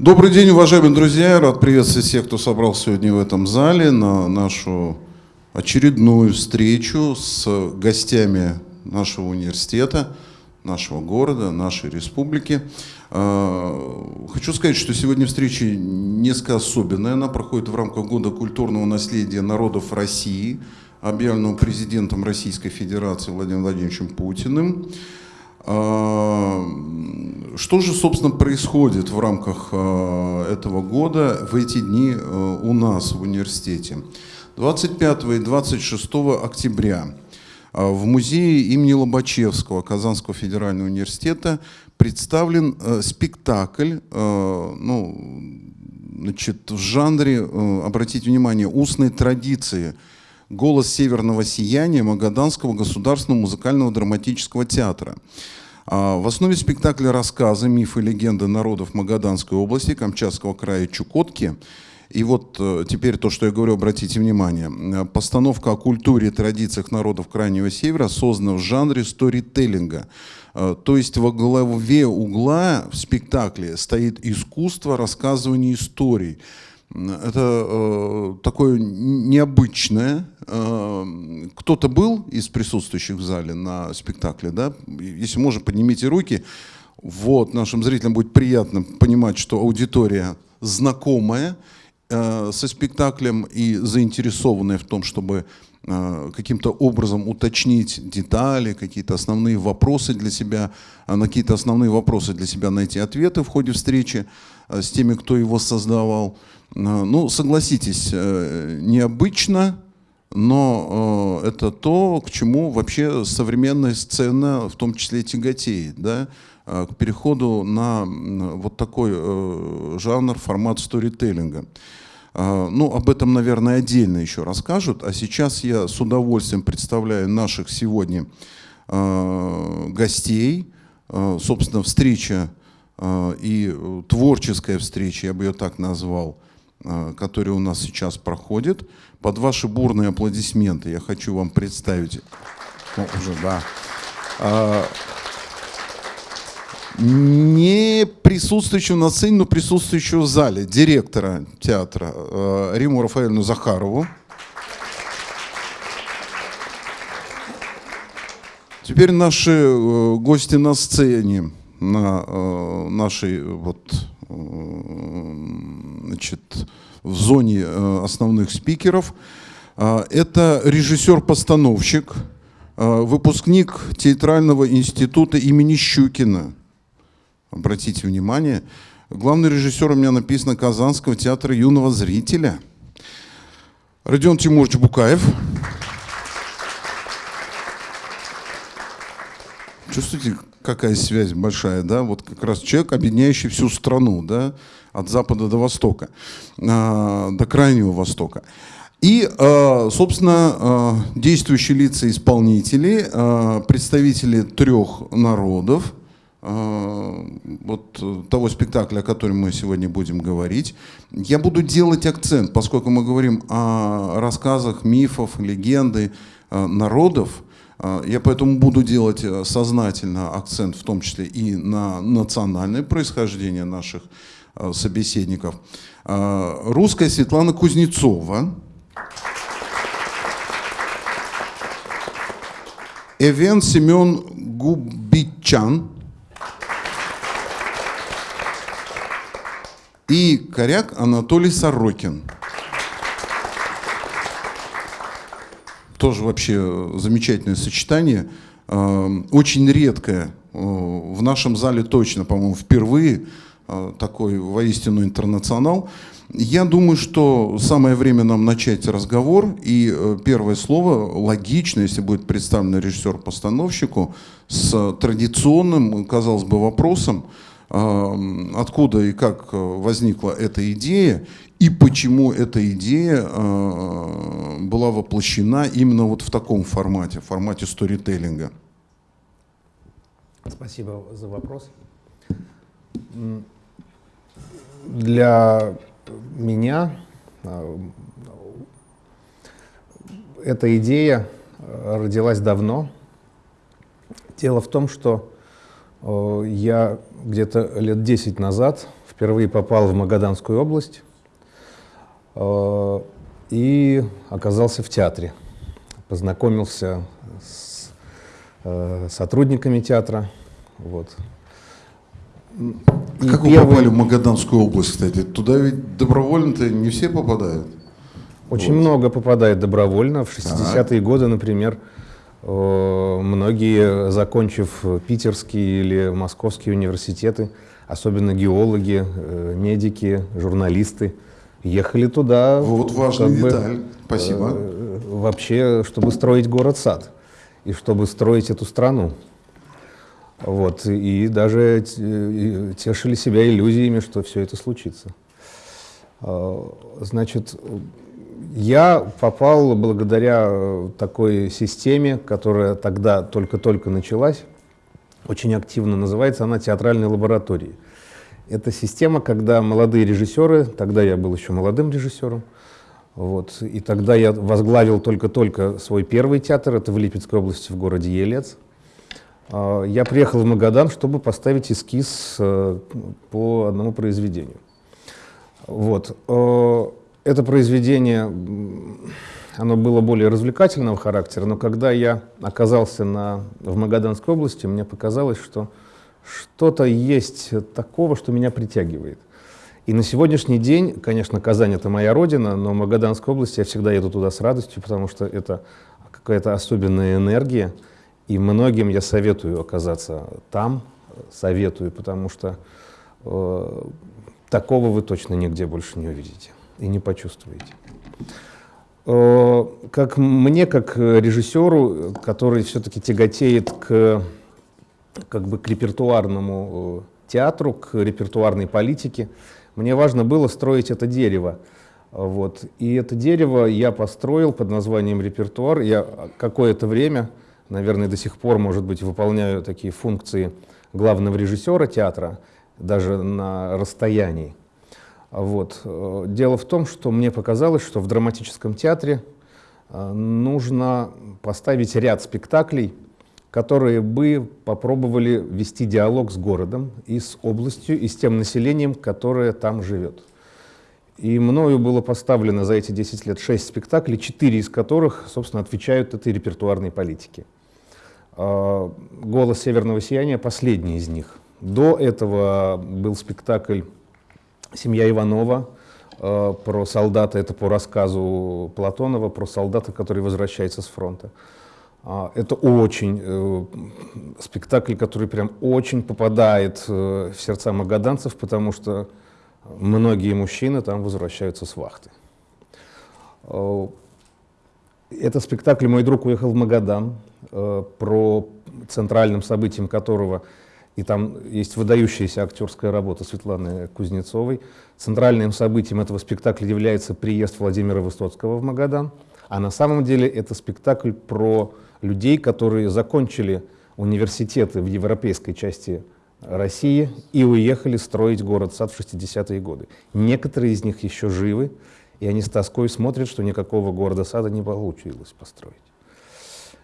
Добрый день, уважаемые друзья. Рад приветствовать всех, кто собрался сегодня в этом зале на нашу очередную встречу с гостями нашего университета, нашего города, нашей республики. А, хочу сказать, что сегодня встреча несколько особенная. Она проходит в рамках Года культурного наследия народов России, объявленного президентом Российской Федерации Владимиром Владимировичем Путиным. А, что же, собственно, происходит в рамках а, этого года в эти дни а, у нас в университете? 25 и 26 октября в музее имени Лобачевского Казанского федерального университета представлен спектакль ну, значит, в жанре, обратите внимание, устной традиции «Голос северного сияния» Магаданского государственного музыкального драматического театра. А, в основе спектакля рассказы, мифы, легенды народов Магаданской области, Камчатского края, Чукотки. И вот э, теперь то, что я говорю, обратите внимание. Э, постановка о культуре и традициях народов Крайнего Севера создана в жанре сторителлинга. Э, то есть во главе угла в спектакле стоит искусство рассказывания историй. Это э, такое необычное. Э, Кто-то был из присутствующих в зале на спектакле, да? Если можно, поднимите руки. Вот, нашим зрителям будет приятно понимать, что аудитория знакомая э, со спектаклем и заинтересованная в том, чтобы э, каким-то образом уточнить детали, какие-то основные вопросы для себя, э, на какие-то основные вопросы для себя найти ответы в ходе встречи э, с теми, кто его создавал. Э, ну, согласитесь, э, необычно, но э, это то, к чему вообще современная сцена, в том числе тяготеет, да, к переходу на вот такой жанр, формат сторителлинга. Ну, об этом, наверное, отдельно еще расскажут. А сейчас я с удовольствием представляю наших сегодня гостей. Собственно, встреча и творческая встреча, я бы ее так назвал, который у нас сейчас проходит. Под ваши бурные аплодисменты я хочу вам представить, ну, уже, да, а, не присутствующего на сцене, но присутствующего в зале, директора театра э, Риму Рафаэльну Захарову. Теперь наши э, гости на сцене, на нашей вот значит, в зоне э, основных спикеров. А, это режиссер-постановщик, а, выпускник театрального института имени Щукина. Обратите внимание, главный режиссер у меня написано Казанского театра юного зрителя. Родион Тимурович Букаев. Чувствуете, какая связь большая, да? Вот как раз человек, объединяющий всю страну, да? От запада до востока, а, до крайнего востока. И, а, собственно, а, действующие лица исполнители, представители трех народов, вот того спектакля, о котором мы сегодня будем говорить, я буду делать акцент, поскольку мы говорим о рассказах, мифов, легенды народов, я поэтому буду делать сознательно акцент в том числе и на национальное происхождение наших Э, собеседников. Э, русская Светлана Кузнецова. Эвен Семен Губичан. И коряк Анатолий Сорокин. Тоже вообще замечательное сочетание. Э, очень редкое. В нашем зале точно, по-моему, впервые Э, такой воистину интернационал. Я думаю, что самое время нам начать разговор. И э, первое слово логично, если будет представлен режиссер-постановщику, с традиционным, казалось бы, вопросом, э, откуда и как возникла эта идея, и почему эта идея была воплощена именно вот в таком формате, в формате сторителлинга. Спасибо за вопрос для меня а, эта идея а, родилась давно. Дело в том, что а, я где-то лет 10 назад впервые попал в Магаданскую область э, и оказался в театре. Познакомился с э, сотрудниками театра. Вот. И как первый... вы попали в Магаданскую область, кстати? Туда ведь добровольно-то не все попадают. Очень вот. много попадает добровольно. В 60-е годы, например, э, многие, закончив питерские или московские университеты, особенно геологи, э, медики, журналисты, ехали туда. Вот важная как деталь. Бы, Спасибо. Э, вообще, чтобы строить город-сад и чтобы строить эту страну. Вот, и даже тешили себя иллюзиями, что все это случится. Значит, я попал благодаря такой системе, которая тогда только-только началась, очень активно называется она театральной лабораторией. Это система, когда молодые режиссеры, тогда я был еще молодым режиссером, вот, и тогда я возглавил только-только свой первый театр, это в Липецкой области, в городе Елец. А, я приехал в Магадан, чтобы поставить эскиз э, по одному произведению. Вот. Э, это произведение, оно было более развлекательного характера, но когда я оказался на, в Магаданской области, мне показалось, что что-то есть такого, что меня притягивает. И на сегодняшний день, конечно, Казань — это моя родина, но в Магаданской области я всегда еду туда с радостью, потому что это какая-то особенная энергия, и многим я советую оказаться там, советую, потому что э, такого вы точно нигде больше не увидите и не почувствуете. Э, как мне, как режиссеру, который все-таки тяготеет к, как бы к репертуарному э, театру, к репертуарной политике, мне важно было строить это дерево. Вот. И это дерево я построил под названием репертуар. Я какое-то время, наверное, до сих пор, может быть, выполняю такие функции главного режиссера театра, даже на расстоянии. Вот. Дело в том, что мне показалось, что в драматическом театре э, нужно поставить ряд спектаклей, которые бы попробовали вести диалог с городом и с областью, и с тем населением, которое там живет. И мною было поставлено за эти 10 лет 6 спектаклей, 4 из которых, собственно, отвечают этой репертуарной политике. Э, «Голос северного сияния» — последний из них. До этого был спектакль Семья Иванова э, про солдата, это по рассказу Платонова, про солдата, который возвращается с фронта. А, это очень э, спектакль, который прям очень попадает э, в сердца магаданцев, потому что многие мужчины там возвращаются с вахты. Это спектакль «Мой друг уехал в Магадан», про центральным событием которого и там есть выдающаяся актерская работа Светланы Кузнецовой. Центральным событием этого спектакля является приезд Владимира Высоцкого в Магадан, а на самом деле это спектакль про людей, которые закончили университеты в европейской части России и уехали строить город-сад в 60-е годы. Некоторые из них еще живы, и они с тоской смотрят, что никакого города-сада не получилось построить.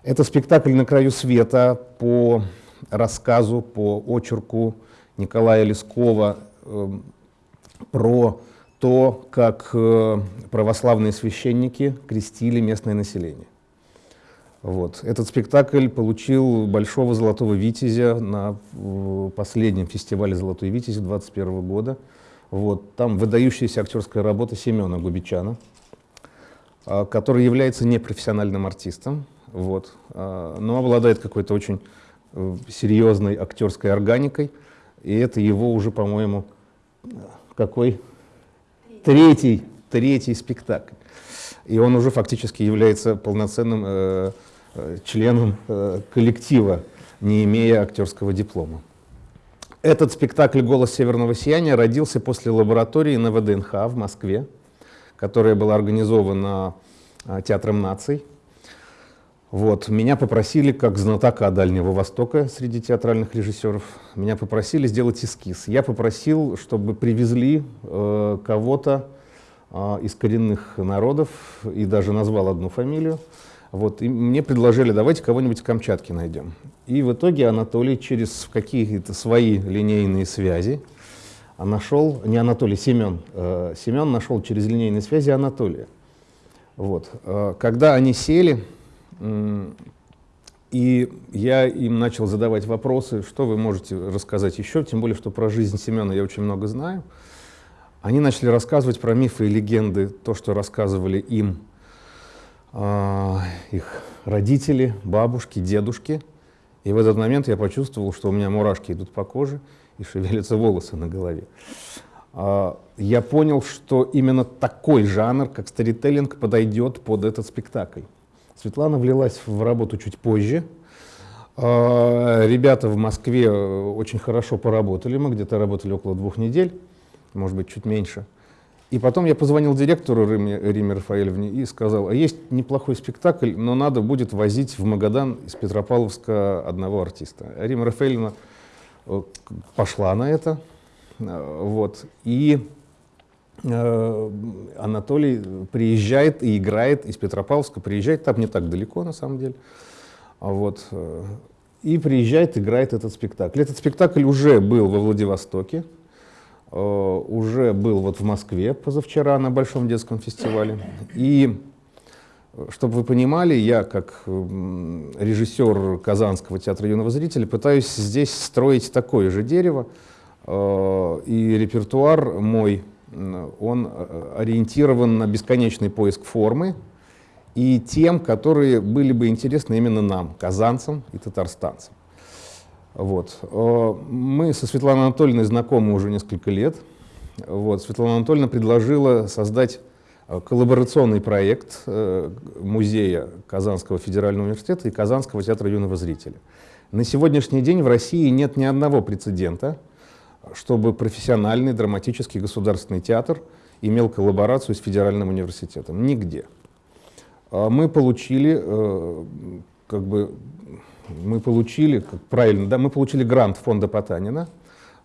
Это спектакль «На краю света» по рассказу, по очерку Николая Лескова э, про то, как э, православные священники крестили местное население. Вот. Этот спектакль получил Большого Золотого Витязя на последнем фестивале «Золотой Витязь» 2021 года. Вот. Там выдающаяся актерская работа Семена Губичана, а, который является непрофессиональным артистом, вот, а, но обладает какой-то очень Э, серьезной актерской органикой. И это его уже, по-моему, какой? Третий, третий спектакль. И он уже фактически является полноценным э, э, членом э, коллектива, не имея актерского диплома. Этот спектакль «Голос северного сияния» родился после лаборатории на ВДНХ в Москве, которая была организована э, Театром наций вот. Меня попросили, как знатока Дальнего Востока среди театральных режиссеров, меня попросили сделать эскиз. Я попросил, чтобы привезли э, кого-то э, из коренных народов, и даже назвал одну фамилию. Вот. И мне предложили, давайте кого-нибудь Камчатки найдем. И в итоге Анатолий через какие-то свои линейные связи а нашел, не Анатолий, Семен, э, Семен нашел через линейные связи Анатолия. Вот. Э, когда они сели, и я им начал задавать вопросы, что вы можете рассказать еще, тем более, что про жизнь Семена я очень много знаю. Они начали рассказывать про мифы и легенды, то, что рассказывали им э, их родители, бабушки, дедушки. И в этот момент я почувствовал, что у меня мурашки идут по коже, и шевелятся волосы на голове. А, я понял, что именно такой жанр, как сторителлинг, подойдет под этот спектакль. Светлана влилась в работу чуть позже. А, ребята в Москве очень хорошо поработали, мы где-то работали около двух недель, может быть, чуть меньше. И потом я позвонил директору Риме, Риме Рафаэльевне и сказал, а есть неплохой спектакль, но надо будет возить в Магадан из Петропавловска одного артиста. Рима Рафаэльевна Э, пошла на это. Э, вот. И э, Анатолий приезжает и играет из Петропавловска, приезжает, там не так далеко на самом деле. Вот. И приезжает, играет этот спектакль. Этот спектакль уже был во Владивостоке, уже был вот в Москве позавчера на Большом детском фестивале. И чтобы вы понимали, я как режиссер Казанского театра юного зрителя пытаюсь здесь строить такое же дерево, э, и репертуар мой, он э, ориентирован на бесконечный поиск формы и тем, которые были бы интересны именно нам, казанцам и татарстанцам. Вот. Э, мы со Светланой Анатольевной знакомы уже несколько лет. Вот. Светлана Анатольевна предложила создать Э, коллаборационный проект музея Казанского федерального университета и Казанского театра юного зрителя. На сегодняшний день в России нет ни одного прецедента, чтобы профессиональный драматический государственный театр имел коллаборацию с федеральным университетом. Нигде. А мы получили, э, как бы, мы получили, как правильно, да, мы получили грант фонда Потанина,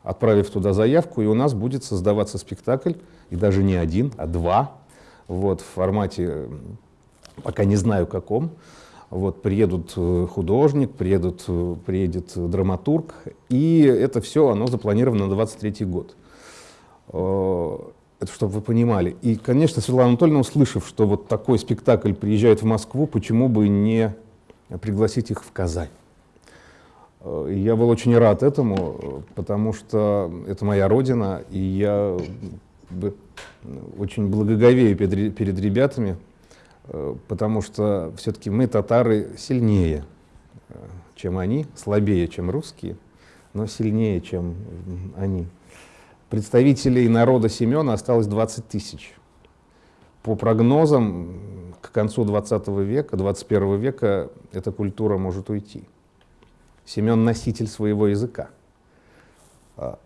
отправив туда заявку, и у нас будет создаваться спектакль, и даже не один, а два вот, в формате, пока не знаю каком. Вот, приедут э, художник, приедут, э, приедет драматург, и это все, оно запланировано на 23 год. Э, это чтобы вы понимали. И, конечно, Светлана Анатольевна, услышав, что вот такой спектакль приезжает в Москву, почему бы не пригласить их в Казань? Я был очень рад этому, потому что это моя родина, и я очень благоговею перед, ребятами, э, потому что все-таки мы, татары, сильнее, э, чем они, слабее, чем русские, но сильнее, чем они. Представителей народа Семена осталось 20 тысяч. По прогнозам, к концу 20 века, 21 века эта культура может уйти. Семен — носитель своего языка. А,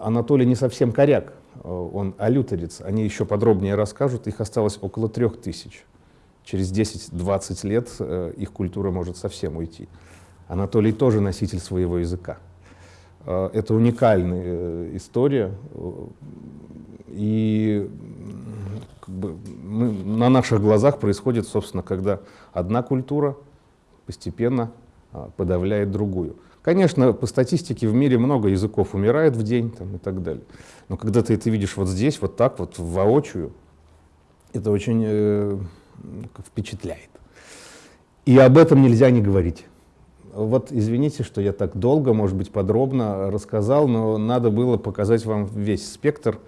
Анатолий не совсем коряк, Э, он алюторец, они еще подробнее расскажут, их осталось около трех тысяч. Через 10-20 лет э, их культура может совсем уйти. Анатолий тоже носитель своего языка. Э, это уникальная история, и как бы, мы, на наших глазах происходит, собственно, когда одна культура постепенно подавляет другую. Конечно, по статистике в мире много языков умирает в день там, и так далее. Но когда ты это видишь вот здесь, вот так вот, воочию, это очень э, впечатляет. И об этом нельзя не говорить. Вот извините, что я так долго, может быть, подробно рассказал, но надо было показать вам весь спектр,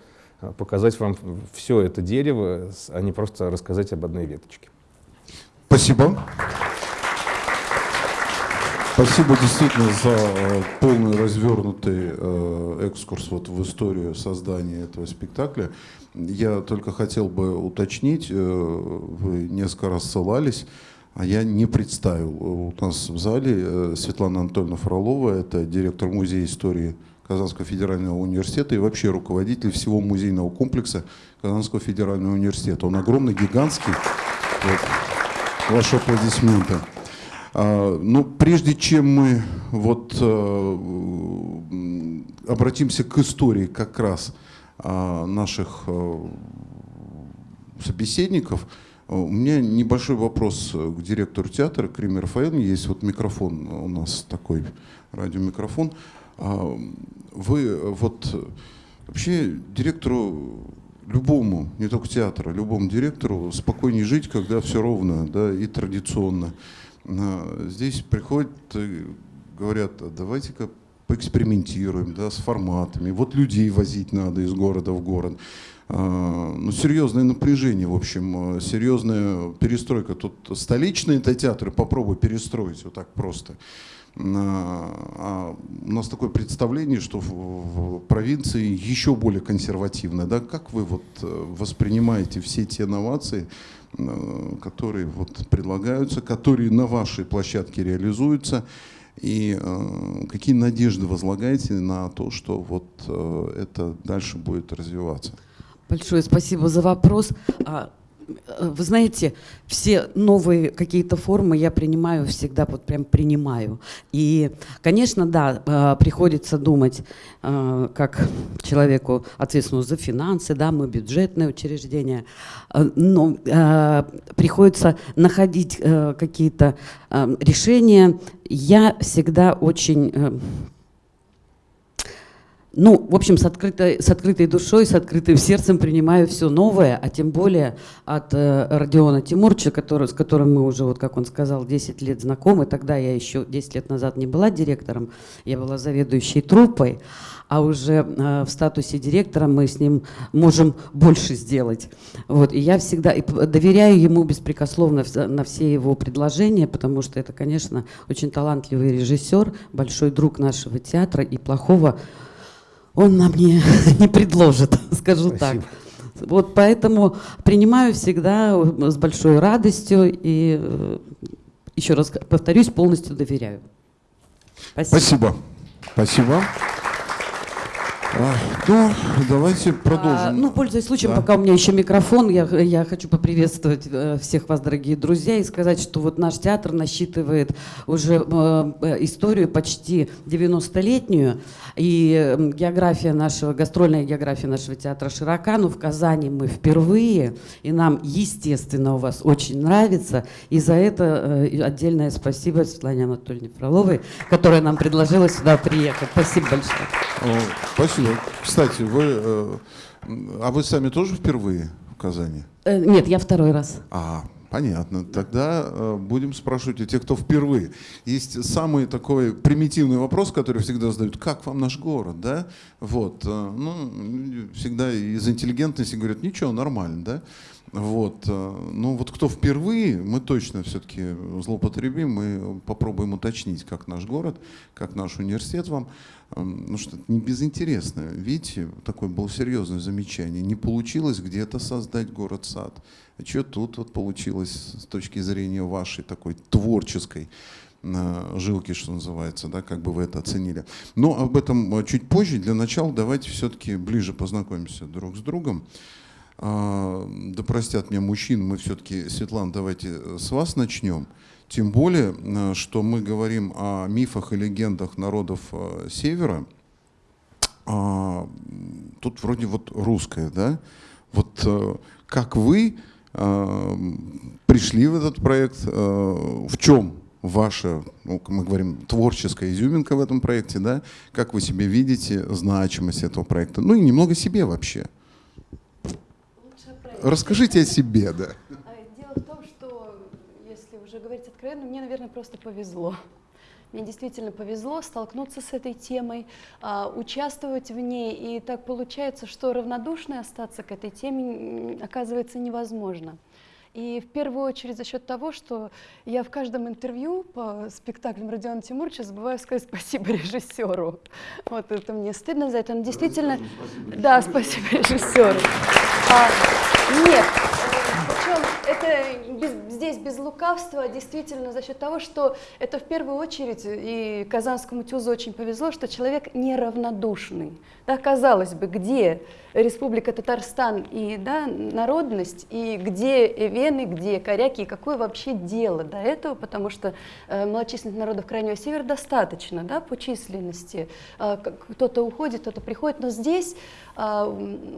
показать вам все это дерево, а не просто рассказать об одной веточке. Спасибо. Спасибо действительно за э, полный развернутый э, экскурс вот в историю создания этого спектакля. Я только хотел бы уточнить, э, вы несколько раз ссылались, а я не представил. У нас в зале Светлана Анатольевна Фролова, это директор музея истории Казанского федерального университета и вообще руководитель всего музейного комплекса Казанского федерального университета. Он огромный, гигантский. Вот. Ваши аплодисменты. А, ну, прежде чем мы вот э, обратимся к истории как раз а, наших э, собеседников, у меня небольшой вопрос к директору театра, к Риме. Есть вот микрофон у нас такой, радиомикрофон. А, вы вот вообще директору любому, не только театра, любому директору спокойнее жить, когда все ровно да, и традиционно. А, здесь приходят говорят, давайте-ка поэкспериментируем да, с форматами. Вот людей возить надо из города в город. А, ну, серьезное напряжение, в общем, серьезная перестройка. Тут столичные театры попробуй перестроить вот так просто. А у нас такое представление, что в, провинции еще более консервативно. Да? Как вы вот э, воспринимаете все те инновации, э, которые вот предлагаются, которые на вашей площадке реализуются, и э, какие надежды возлагаете на то, что вот э, это дальше будет развиваться? Большое спасибо за вопрос. Э, вы знаете, все новые какие-то формы я принимаю всегда, вот прям принимаю. И, конечно, да, э, приходится думать, э, как человеку ответственному за финансы, да, мы бюджетное учреждение, но приходится находить какие-то решения. Я всегда очень ну, в общем, с открытой, с открытой душой, с открытым сердцем принимаю все новое, а тем более от э, Родиона Тимурча, который, с которым мы уже, вот как он сказал, 10 лет знакомы. Тогда я еще 10 лет назад не была директором, я была заведующей труппой, а уже э, в статусе директора мы с ним можем больше сделать. Вот, и я всегда и доверяю ему беспрекословно на все его предложения, потому что это, конечно, очень талантливый режиссер, большой друг нашего театра и плохого он нам не, не предложит, скажу Спасибо. так. Вот поэтому принимаю всегда с большой радостью и э, еще раз повторюсь, полностью доверяю. Спасибо. Спасибо. Спасибо. Ну, давайте продолжим. А, ну, пользуясь случаем, да. пока у меня еще микрофон, я, я хочу поприветствовать э, всех вас, дорогие друзья, и сказать, что вот наш театр насчитывает уже э, э историю почти 90-летнюю, и география нашего, гастрольная география нашего театра широка, но в Казани мы впервые, и нам, естественно, у вас очень нравится, и за это э, отдельное спасибо Светлане Анатольевне Фроловой, которая нам предложила сюда приехать. Спасибо большое. Спасибо. Спасибо. Кстати, вы, э, а вы сами тоже впервые в Казани? Э, нет, я второй раз. А, Понятно. Тогда э, будем спрашивать у тех, кто впервые. Есть самый такой примитивный вопрос, который всегда задают. Как вам наш город, да? Вот. Э, ну, всегда из интеллигентности говорят, ничего, нормально, да? Вот. Э, ну вот кто впервые, мы точно все-таки злоупотребим, мы попробуем уточнить, как наш город, как наш университет вам. Эм, ну что, не безинтересно. Видите, такое было серьезное замечание. Не получилось где-то создать город-сад. А что тут вот получилось с точки зрения вашей такой творческой э, жилки, что называется, да, как бы вы это оценили. Но об этом э, чуть позже. Для начала давайте все-таки ближе познакомимся друг с другом. А, да простят меня мужчин, мы все-таки, Светлана, давайте э, с вас начнем. Тем более, э, что мы говорим о мифах и легендах народов э, Севера. А, тут вроде вот русское, да? Вот как вы пришли в этот проект, в чем ваша, ну, мы говорим, творческая изюминка в этом проекте, да? Как вы себе видите значимость этого проекта? Ну и немного себе вообще. Расскажите о себе, да. А, дело в том, что, если уже говорить откровенно, мне, наверное, просто повезло. Мне действительно повезло столкнуться с этой темой, а, участвовать в ней, и так получается, что равнодушной остаться к этой теме оказывается невозможно. И в первую очередь за счет того, что я в каждом интервью по спектаклям Родиона Тимуровича забываю сказать спасибо режиссеру. Вот это мне стыдно за это. Он действительно... Спасибо да, спасибо режиссеру. А, нет, причем это без, здесь без лукавства, действительно за счет того, что это в первую очередь, и Казанскому ТЮЗу очень повезло, что человек неравнодушный. Да, казалось бы, где Республика Татарстан и да, народность, и где эвены, где коряки, и какое вообще дело до этого, потому что э, малочисленных народов Крайнего Севера достаточно да, по численности. Э, кто-то уходит, кто-то приходит, но здесь, э,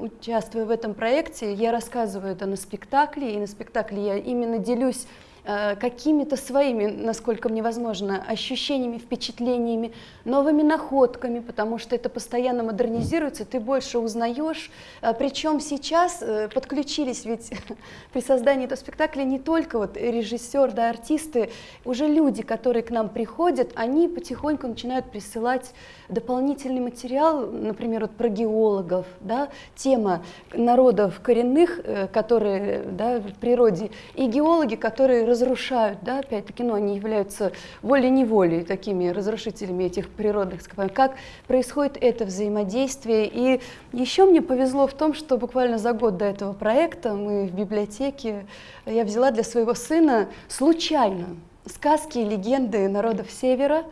участвуя в этом проекте, я рассказываю это на спектакле, и на спектакле я именно делюсь э, какими-то своими, насколько мне возможно, ощущениями, впечатлениями, новыми находками, потому что это постоянно модернизируется, ты больше узнаешь. Э, Причем сейчас э, подключились ведь при создании этого спектакля не только вот режиссер, да, артисты, уже люди, которые к нам приходят, они потихоньку начинают присылать дополнительный материал, например, вот про геологов, да, тема народов коренных, э, которые да, в природе, и геологи, которые разрушают, да, опять-таки, ну, они являются волей-неволей такими разрушителями этих природных ископаемых. Как происходит это взаимодействие? И еще мне повезло в том, что буквально за год до этого проекта мы в библиотеке, я взяла для своего сына случайно сказки и легенды народов Севера,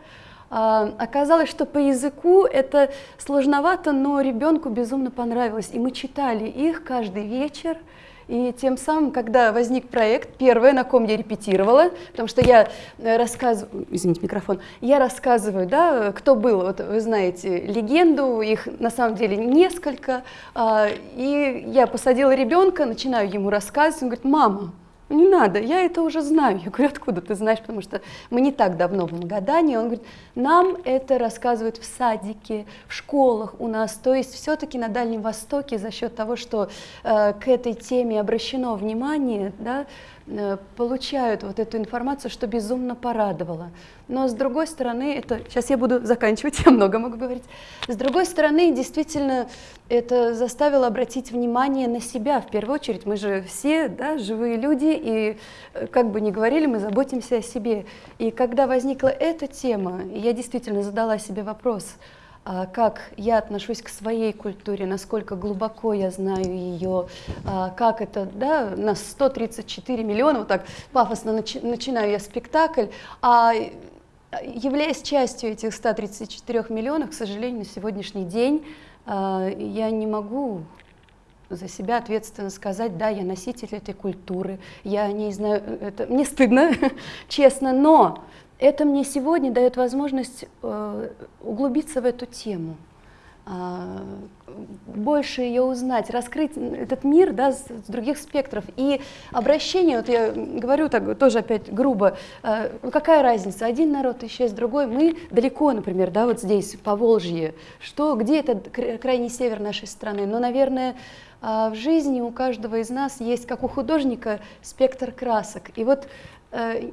оказалось, что по языку это сложновато, но ребенку безумно понравилось. И мы читали их каждый вечер. И тем самым, когда возник проект, первое, на ком я репетировала, потому что я э, рассказываю, извините, микрофон, я рассказываю, да, кто был, вот вы знаете легенду, их на самом деле несколько, а, и я посадила ребенка, начинаю ему рассказывать, он говорит, мама, не надо, я это уже знаю. Я говорю, откуда ты знаешь, потому что мы не так давно в Магадане. Он говорит, нам это рассказывают в садике, в школах у нас. То есть все-таки на Дальнем Востоке за счет того, что э, к этой теме обращено внимание, да, получают вот эту информацию, что безумно порадовало. Но с другой стороны, это сейчас я буду заканчивать, я много могу говорить. С другой стороны, действительно, это заставило обратить внимание на себя в первую очередь. Мы же все да, живые люди, и э, как бы ни говорили, мы заботимся о себе. И когда возникла эта тема, я действительно задала себе вопрос – как я отношусь к своей культуре, насколько глубоко я знаю ее, а, как это, да, на 134 миллиона, вот так пафосно начи начинаю я спектакль, а являясь частью этих 134 миллионов, к сожалению, на сегодняшний день а, я не могу за себя ответственно сказать, да, я носитель этой культуры, я не знаю, это мне стыдно, честно, но это мне сегодня дает возможность э, углубиться в эту тему, э, больше ее узнать, раскрыть этот мир да, с, других спектров. И обращение, вот я говорю так тоже опять грубо, э, ну какая разница, один народ исчез, другой, мы далеко, например, да, вот здесь, по Волжье, что, где это крайний север нашей страны, но, наверное, э, в жизни у каждого из нас есть, как у художника, спектр красок. И вот э,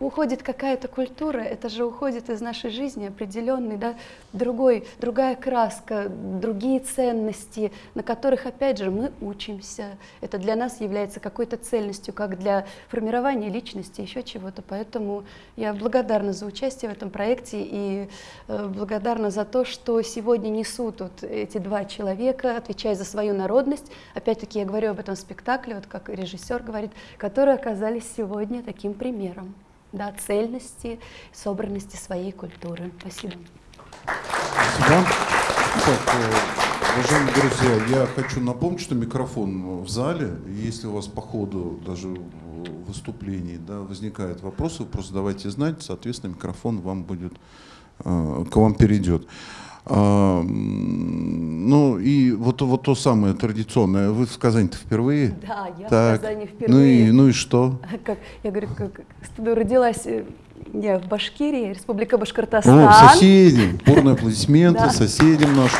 уходит какая-то культура, это же уходит из нашей жизни определенный, да, другой, другая краска, другие ценности, на которых, опять же, мы учимся. Это для нас является какой-то цельностью, как для формирования личности, еще чего-то. Поэтому я благодарна за участие в этом проекте и э, благодарна за то, что сегодня несут вот эти два человека, отвечая за свою народность. Опять-таки я говорю об этом спектакле, вот как режиссер говорит, которые оказались сегодня таким примером да, цельности, собранности своей культуры. Спасибо. Спасибо. Так, э, уважаемые друзья, я хочу напомнить, что микрофон в зале. Если у вас по ходу даже выступлений да, возникают вопросы, просто давайте знать, соответственно, микрофон вам будет, э, к вам перейдет. А, ну и вот, вот то самое традиционное. Вы в Казани-то впервые? Да, я так. в Казани впервые. Ну и, ну и что? Как, я говорю, как, родилась э, я в Башкирии, Республика Башкортостан. О, соседи, бурные аплодисменты соседям нашим.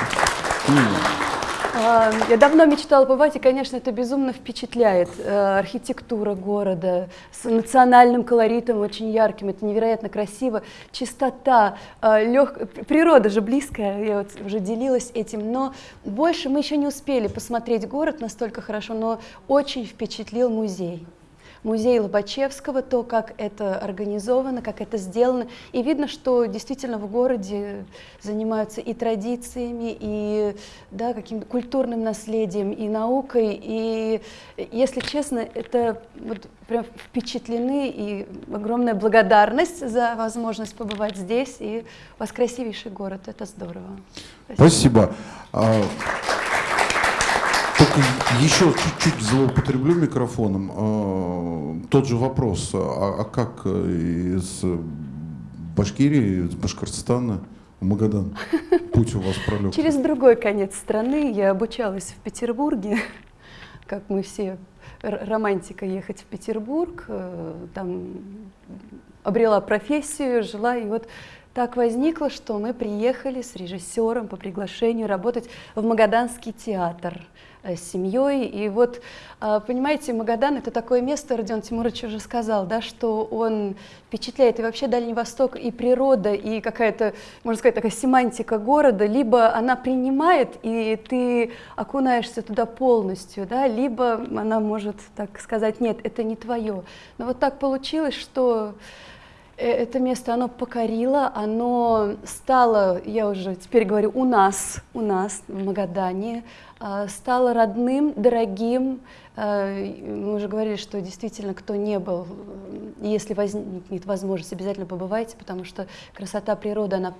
А, я давно мечтала побывать, и, конечно, это безумно впечатляет. Э, архитектура города с национальным колоритом очень ярким, это невероятно красиво. Чистота, э, лег... природа же близкая, я вот уже делилась этим. Но больше мы еще не успели посмотреть город настолько хорошо, но очень впечатлил музей музей Лобачевского, то, как это организовано, как это сделано. И видно, что действительно в городе занимаются и традициями, и да, каким-то культурным наследием, и наукой. И, если честно, это вот прям впечатлены, и огромная благодарность за возможность побывать здесь. И у вас красивейший город, это здорово. Спасибо. Спасибо. Только еще чуть-чуть злоупотреблю микрофоном. А, тот же вопрос, а, а как э, из Башкирии, из Башкортостана в Магадан путь у вас пролег? Через другой конец страны. Я обучалась в Петербурге. как мы все, романтика ехать в Петербург, э, там обрела профессию, жила, и вот так возникло, что мы приехали с режиссером по приглашению работать в Магаданский театр с семьей. И вот, а, понимаете, Магадан — это такое место, Родион Тимурович уже сказал, да, что он впечатляет. И вообще Дальний Восток, и природа, и какая-то, можно сказать, такая семантика города, либо она принимает, и ты окунаешься туда полностью, да, либо она может так сказать, нет, это не твое. Но вот так получилось, что Э, это место, оно покорило, оно стало, я уже теперь говорю, у нас, у нас в Магадане, а, стало родным, дорогим. А, мы уже говорили, что действительно, кто не был, если возникнет возможность, обязательно побывайте, потому что красота природы, она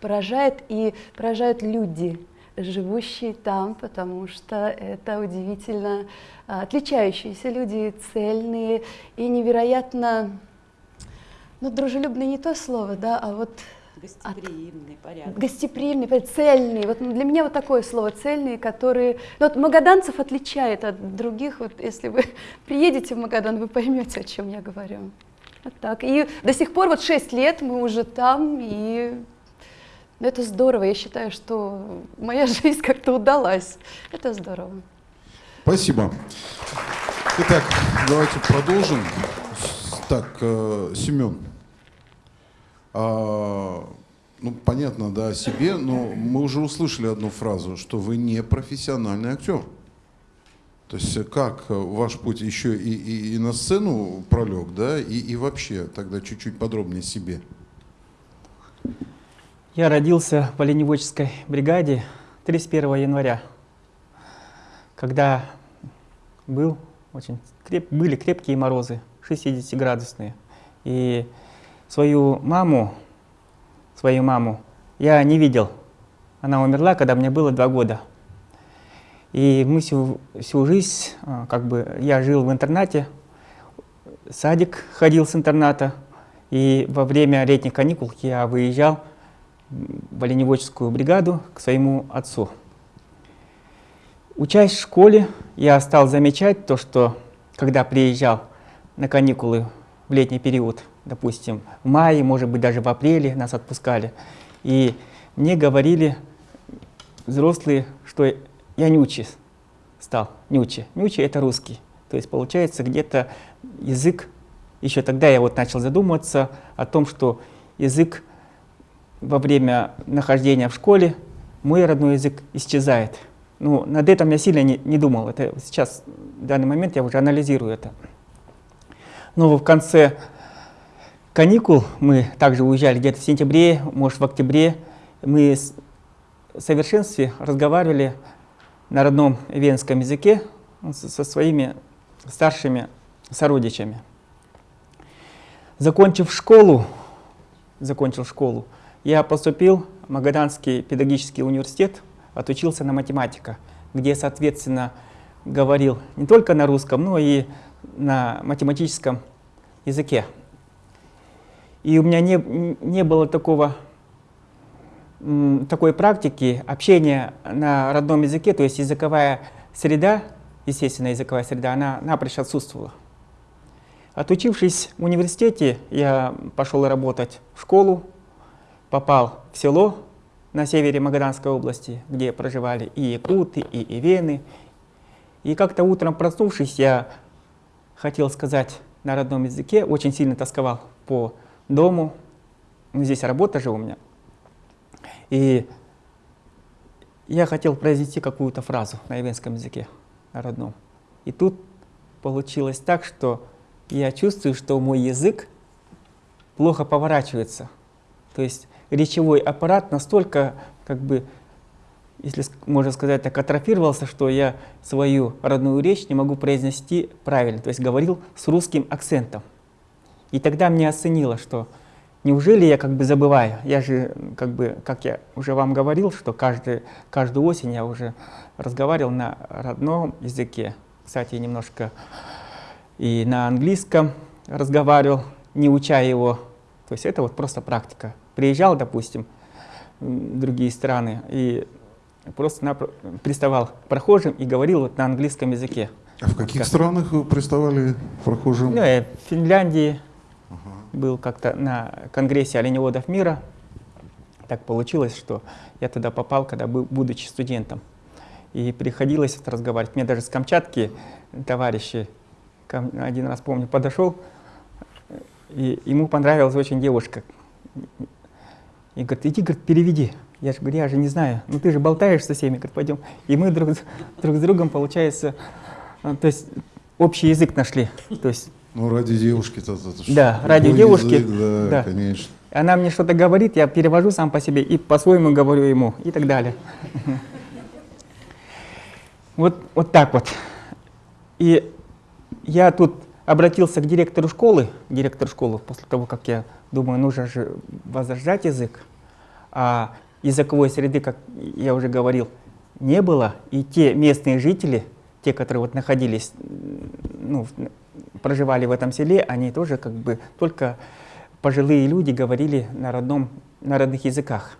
поражает, и поражают люди, живущие там, потому что это удивительно отличающиеся люди, цельные и невероятно ну, дружелюбный не то слово, да, а вот... Гостеприимный, от... порядок. Гостеприимный, цельный. Вот для меня вот такое слово цельные, которые... Ну, вот магаданцев отличает от других. Вот если вы приедете в Магадан, вы поймете, о чем я говорю. Вот так. И до сих пор, вот 6 лет мы уже там, и ну, это здорово. Я считаю, что моя жизнь как-то удалась. Это здорово. Спасибо. Итак, давайте продолжим. Так, э, Семен, а, ну, понятно, да, о себе, но мы уже услышали одну фразу, что вы не профессиональный актер. То есть как ваш путь еще и, и, и на сцену пролег, да, и, и вообще тогда чуть-чуть подробнее себе. Я родился в оленеводческой бригаде 31 января, когда был очень креп, были крепкие морозы. 60-градусные. И свою маму, свою маму я не видел. Она умерла, когда мне было два года. И мы всю, всю жизнь, а, как бы, я жил в интернате, садик ходил с интерната, и во время летних каникул я выезжал в оленеводческую бригаду к своему отцу. Учась в школе, я стал замечать то, что когда приезжал на каникулы в летний период, допустим, в мае, может быть, даже в апреле нас отпускали. И мне говорили взрослые, что я нючи стал. Нючи. Нючи — это русский. То есть, получается, где-то язык, еще тогда я вот начал задумываться о том, что язык во время нахождения в школе, мой родной язык исчезает. Ну, над этим я сильно не, не думал. Это сейчас, в данный момент, я уже анализирую это. Но в конце каникул мы также уезжали где-то в сентябре, может в октябре. Мы в совершенстве разговаривали на родном венском языке со своими старшими сородичами. Закончив школу, закончил школу, я поступил в Магаданский педагогический университет, отучился на математика, где, соответственно, говорил не только на русском, но и на математическом языке. И у меня не, не было такого, такой практики общения на родном языке, то есть языковая среда, естественная языковая среда, она напрочь отсутствовала. Отучившись в университете, я пошел работать в школу, попал в село на севере Магаданской области, где проживали и якуты, и ивены. И как-то утром проснувшись, я хотел сказать на родном языке, очень сильно тосковал по дому. Здесь работа же у меня. И я хотел произнести какую-то фразу на ивенском языке, родном. И тут получилось так, что я чувствую, что мой язык плохо поворачивается. То есть речевой аппарат настолько как бы если можно сказать так, атрофировался, что я свою родную речь не могу произнести правильно, то есть говорил с русским акцентом. И тогда мне оценило, что неужели я как бы забываю, я же как бы, как я уже вам говорил, что каждый, каждую осень я уже разговаривал на родном языке, кстати, немножко и на английском разговаривал, не уча его, то есть это вот просто практика. Приезжал, допустим, в другие страны, и просто приставал к прохожим и говорил вот на английском языке. А в каких Как? странах вы приставали прохожим? Ну, я в Финляндии был как-то на конгрессе оленеводов мира. Так получилось, что я туда попал, когда был, будучи студентом. И приходилось вот разговаривать. Мне даже с Камчатки товарищи, один раз помню, подошел, и ему понравилась очень девушка. И говорит, иди, говорит, переведи. Я же говорю, я же не знаю. Ну ты же болтаешь со всеми, говорит, пойдем. И мы друг, друг с другом, получается, а, то есть общий язык нашли. То есть Ну, ради девушки-то. Да, ради девушки, язык, да, да. конечно. она мне что-то говорит, я перевожу сам по себе и по-своему говорю ему и так далее. Вот, вот так вот. И я тут обратился к директору школы, директору школы, после того, как я думаю, нужно же возрождать язык. А языковой среды, как я уже говорил, не было. И те местные жители, те, которые вот находились, ну, проживали в этом селе, они тоже как бы только пожилые люди говорили на родном, на родных языках.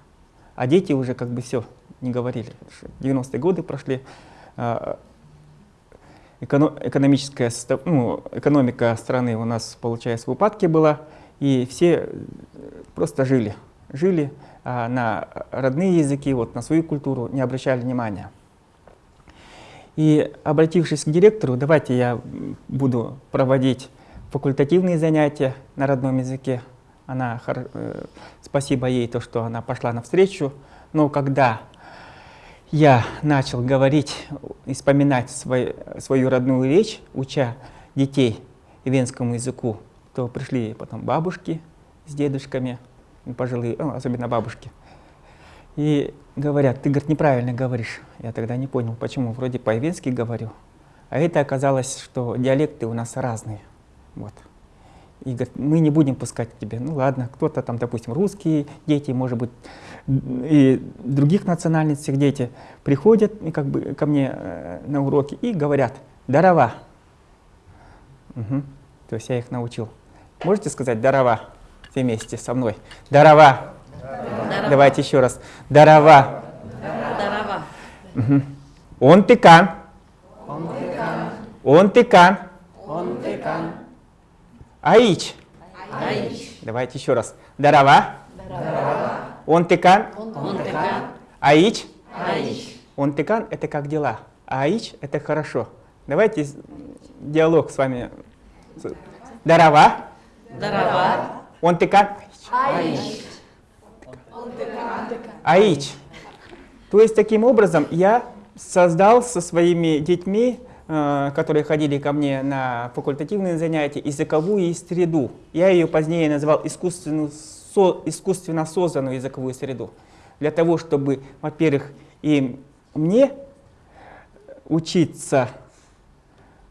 А дети уже как бы все не говорили. 90-е годы прошли, а, эконо- экономическая, ну, экономика страны у нас, получается, в упадке была, и все э, просто жили. Жили а на родные языки, вот, на свою культуру не обращали внимания. И обратившись к директору, давайте я буду проводить факультативные занятия на родном языке. Она, э, спасибо ей, то, что она пошла навстречу. Но когда я начал говорить вспоминать свой- свою родную речь, уча детей венскому языку, то пришли потом бабушки с дедушками, пожилые, ну, особенно бабушки, и говорят, ты, говорит, неправильно говоришь. Я тогда не понял, почему, вроде по-венски говорю. А это оказалось, что диалекты у нас разные. Вот. И говорит, мы не будем пускать к тебе. Ну ладно, кто-то там, допустим, русские дети, может быть, и других национальностей дети приходят и как бы ко мне э, на уроки и говорят «дарова». Мгм. То есть я их научил. Можете сказать «дарова» все вместе со мной? «Дарова». Давайте еще раз. «Дарова». Дарова. Мгм. Он тыкан. Он тыкан. Аич. Давайте еще раз. Дарова. Он тыкан. Аич. Он тыкан – это как дела. А аич – это хорошо. Давайте диалог с вами. Дарова. Дарова. Он тыкан. Аич. То есть таким образом я создал со своими детьми, э, которые ходили ко мне на факультативные занятия, языковую среду. Я ее позднее назвал искусственную, со- искусственно созданную языковую среду. Для того, чтобы, во-первых, и мне учиться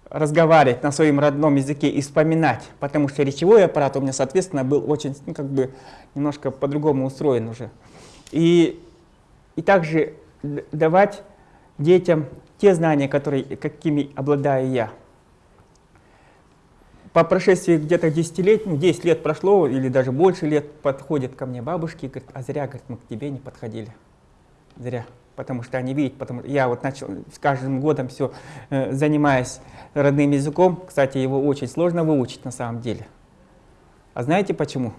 разговаривать на своем родном языке и вспоминать, потому что речевой аппарат у меня, соответственно, был очень, ну, как бы, немножко по-другому устроен уже. И, и также давать детям те знания, которые, какими обладаю я. По прошествии где-то 10 лет, ну, 10 лет прошло, или даже больше лет, подходят ко мне бабушки и говорят, а зря, говорит, мы к тебе не подходили. Зря. Потому что они видят, потому что я вот начал с каждым годом все занимаясь родным языком. Кстати, его очень сложно выучить на самом деле. А знаете почему?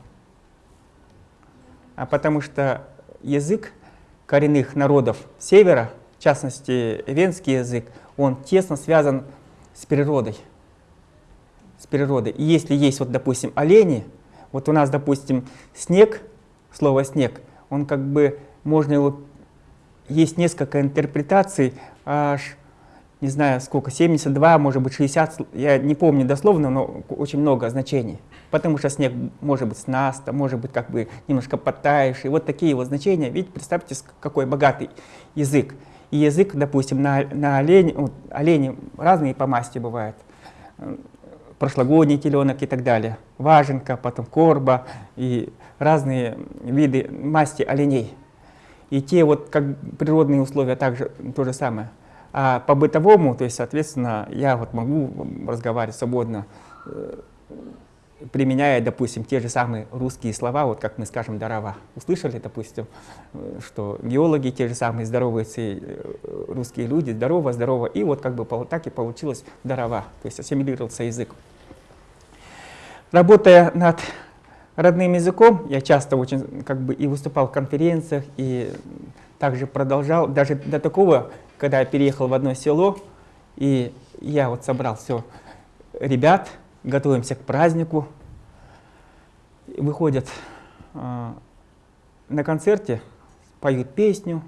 А потому что язык коренных народов севера, в частности венский язык, он тесно связан с природой. С природой. И если есть, вот, допустим, олени, вот у нас, допустим, снег, слово снег, он как бы, можно его, есть несколько интерпретаций, аж, не знаю сколько, 72, может быть 60, я не помню дословно, но очень много значений. Потому что снег может быть с наста, может быть как бы немножко подтаявший. Вот такие вот значения. Видите, представьте, какой богатый язык. И язык, допустим, на, на олень, вот, олени разные по масти бывают. Э, Прошлогодний теленок и так далее. Важенка, потом корба и разные виды масти оленей. И те вот как природные условия также то же самое. А по бытовому, то есть, соответственно, я вот могу разговаривать свободно э, применяя, допустим, те же самые русские слова, вот как мы скажем «дарова». Услышали, допустим, э, что геологи те же самые здороваются, э, русские люди «здорово, здорово», и вот как бы так и получилось «дарова», то есть ассимилировался язык. Работая над родным языком, я часто очень как бы и выступал в конференциях, и также продолжал, даже до такого, когда я переехал в одно село, и я вот собрал все ребят, готовимся к празднику, выходят э, на концерте, поют песню,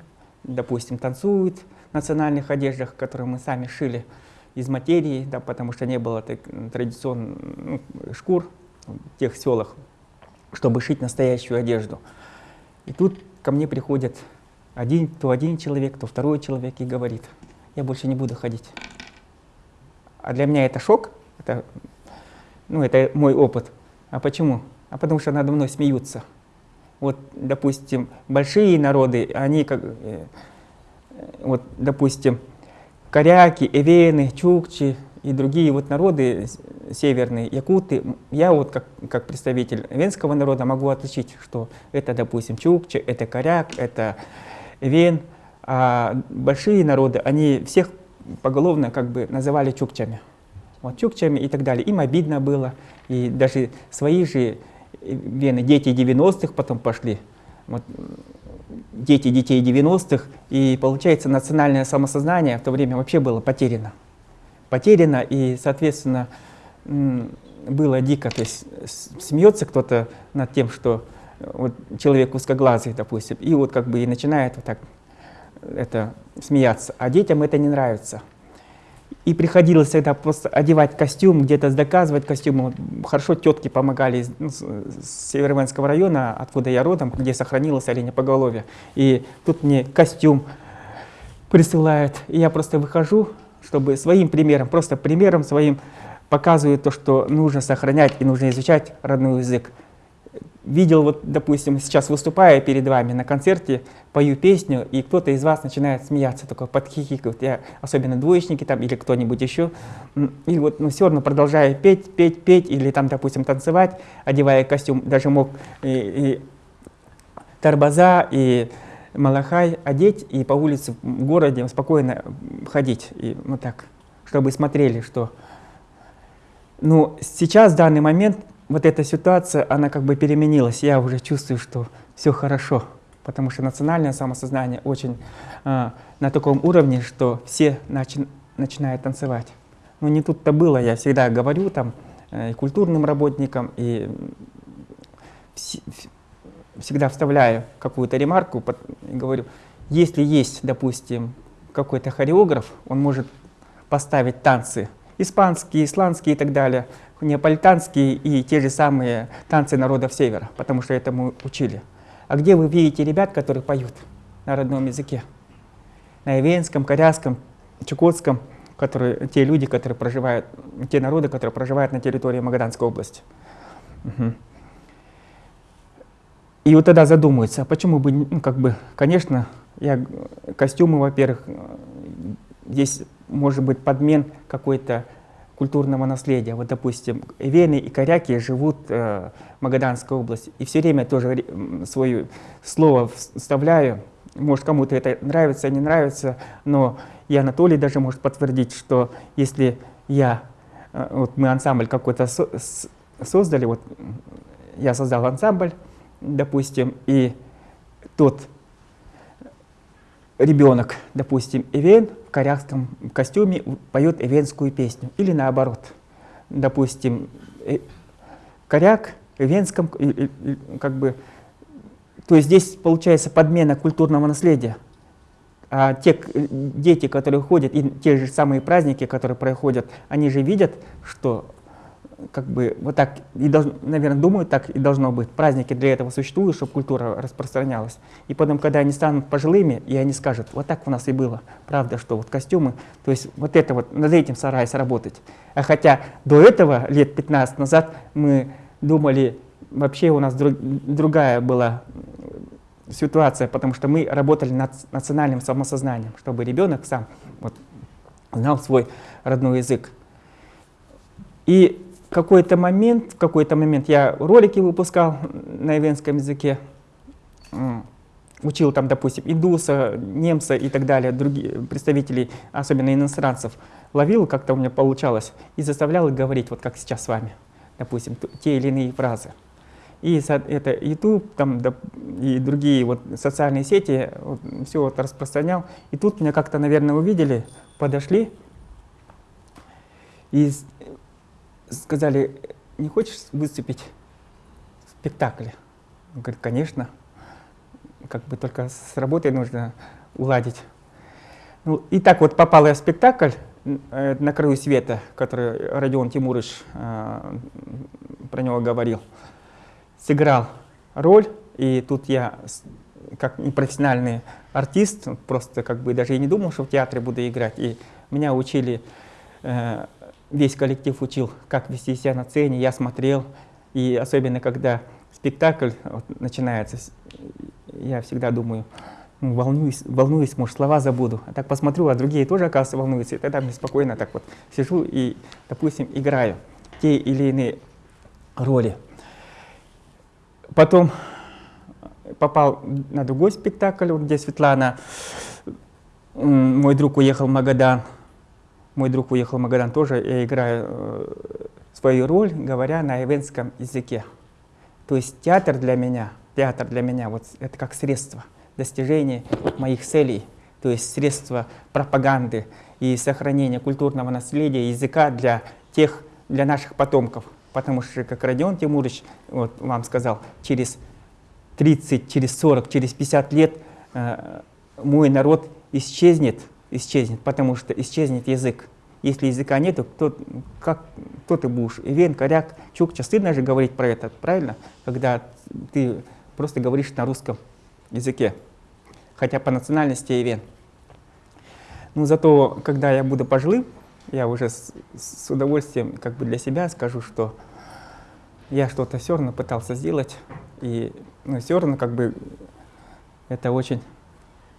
допустим, танцуют в национальных одеждах, которые мы сами шили из материи, да, потому что не было так, традиционных ну, шкур в тех селах, чтобы шить настоящую одежду. И тут ко мне приходит один, то один человек, то второй человек и говорит, я больше не буду ходить. А для меня это шок, это, ну, это мой опыт. А почему? А потому что надо мной смеются. Вот, допустим, большие народы, они как, э, вот, допустим, коряки, эвены, чукчи и другие вот народы северные, якуты, я вот как, как представитель венского народа могу отличить, что это, допустим, чукчи, это коряк, это эвен, а большие народы, они всех поголовно как бы называли чукчами. Вот чукчами и так далее. Им обидно было. И даже свои же вены, дети 90-х потом пошли. Вот, дети детей 90-х. И получается национальное самосознание в то время вообще было потеряно. Потеряно и, соответственно, было дико. То есть смеется кто-то над тем, что вот человек узкоглазый, допустим, и вот как бы и начинает вот так это смеяться, а детям это не нравится. И приходилось всегда просто одевать костюм, где-то доказывать костюм. Хорошо тетки помогали из, ну, с Североманского района, откуда я родом, где сохранилось оленепоголовье. И тут мне костюм присылают, и я просто выхожу, чтобы своим примером, просто примером своим показываю то, что нужно сохранять и нужно изучать родной язык видел, вот, допустим, сейчас выступая перед вами на концерте, пою песню, и кто-то из вас начинает смеяться, такой подхихикает, я, особенно двоечники там или кто-нибудь еще, и вот, ну, все равно продолжая петь, петь, петь, или там, допустим, танцевать, одевая костюм, даже мог и, и тарбаза, и малахай одеть, и по улице в городе спокойно ходить, и вот так, чтобы смотрели, что... Ну, сейчас, в данный момент, вот эта ситуация, она как бы переменилась. Я уже чувствую, что все хорошо, потому что национальное самосознание очень э, на таком уровне, что все начи начинают танцевать. Но не тут-то было, я всегда говорю там э, и культурным работникам, и всегда вставляю какую-то ремарку, и говорю, если есть, допустим, какой-то хореограф, он может поставить танцы испанские, исландские и так далее, неаполитанские и те же самые танцы народов Севера, потому что этому учили. А где вы видите ребят, которые поют на родном языке? На ивенском, коряском, чукотском, которые, те люди, которые проживают, те народы, которые проживают на территории Магаданской области. Угу. И вот тогда задумываются, а почему бы, ну, как бы, конечно, я, костюмы, во-первых, здесь может быть подмен какой-то культурного наследия. Вот, допустим, вены и коряки живут э, в Магаданской области. И все время тоже свое слово вставляю. Может, кому-то это нравится, не нравится, но и Анатолий даже может подтвердить, что если я, э, вот мы ансамбль какой-то со создали, вот я создал ансамбль, допустим, и тот ребенок, допустим, Эвен в корякском костюме поет эвенскую песню. Или наоборот, допустим, э, коряк в эвенском, как бы, то есть здесь получается подмена культурного наследия. А те дети, которые ходят, и те же самые праздники, которые проходят, они же видят, что как бы вот так, и должно, наверное, думают, так и должно быть. Праздники для этого существуют, чтобы культура распространялась. И потом, когда они станут пожилыми, и они скажут, вот так у нас и было, правда, что вот костюмы, то есть вот это вот, над этим стараясь работать. А хотя до этого, лет 15 назад, мы думали, вообще у нас друг, другая была ситуация, потому что мы работали над национальным самосознанием, чтобы ребенок сам вот, знал свой родной язык. И какой-то момент, в какой-то момент я ролики выпускал на ивенском языке, учил там, допустим, индуса, немца и так далее, другие представителей, особенно иностранцев, ловил, как-то у меня получалось, и заставлял их говорить, вот как сейчас с вами, допустим, те или иные фразы. И это YouTube там, да, и другие вот социальные сети, вот, все вот распространял. И тут меня как-то, наверное, увидели, подошли и сказали, не хочешь выступить в спектакле? Он говорит, конечно. Как бы только с работой нужно уладить. Ну, и так вот попал я в спектакль э, «На краю света», который Родион Тимурович э, про него говорил. Сыграл роль, и тут я, как непрофессиональный артист, просто как бы даже и не думал, что в театре буду играть. И меня учили э, весь коллектив учил, как вести себя на сцене, я смотрел. И особенно, когда спектакль вот, начинается, я всегда думаю, ну, волнуюсь, волнуюсь, может, слова забуду. А так посмотрю, а другие тоже, оказывается, волнуются. И тогда мне спокойно так вот сижу и, допустим, играю те или иные роли. Потом попал на другой спектакль, где Светлана, мой друг уехал в Магадан, мой друг уехал в Магадан тоже, я играю э, свою роль, говоря на ивенском языке. То есть театр для меня, театр для меня, вот это как средство достижения моих целей, то есть средство пропаганды и сохранения культурного наследия языка для тех, для наших потомков. Потому что, как Родион Тимурович вот, вам сказал, через 30, через 40, через 50 лет э, мой народ исчезнет, исчезнет, потому что исчезнет язык. Если языка нету, то как, кто ты будешь? Ивен, коряк, чукча. Стыдно же говорить про это, правильно? Когда ты просто говоришь на русском языке, хотя по национальности ивен. Ну, зато, когда я буду пожилым, я уже с, с удовольствием как бы для себя скажу, что я что-то все равно пытался сделать, и ну, все равно как бы это очень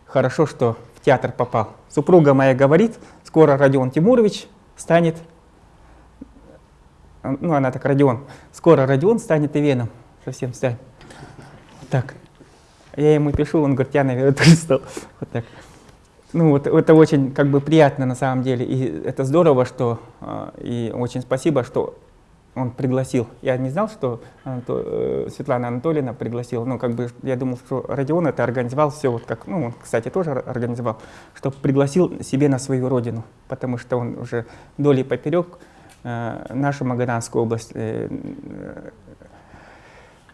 хорошо, что театр попал. Супруга моя говорит, скоро Родион Тимурович станет, ну она так, Родион, скоро Родион станет Ивеном, совсем станет. Так, я ему пишу, он говорит, я, наверное, тоже стал. Вот так. Ну вот это очень как бы приятно на самом деле, и это здорово, что, а, и очень спасибо, что он пригласил. Я не знал, что Анато... Э, Светлана Анатольевна пригласила. Ну, как бы я думал, что Родион это организовал все, вот как, ну, он, кстати, тоже организовал, что пригласил себе на свою родину, потому что он уже долей поперек э, нашу Магаданскую область э,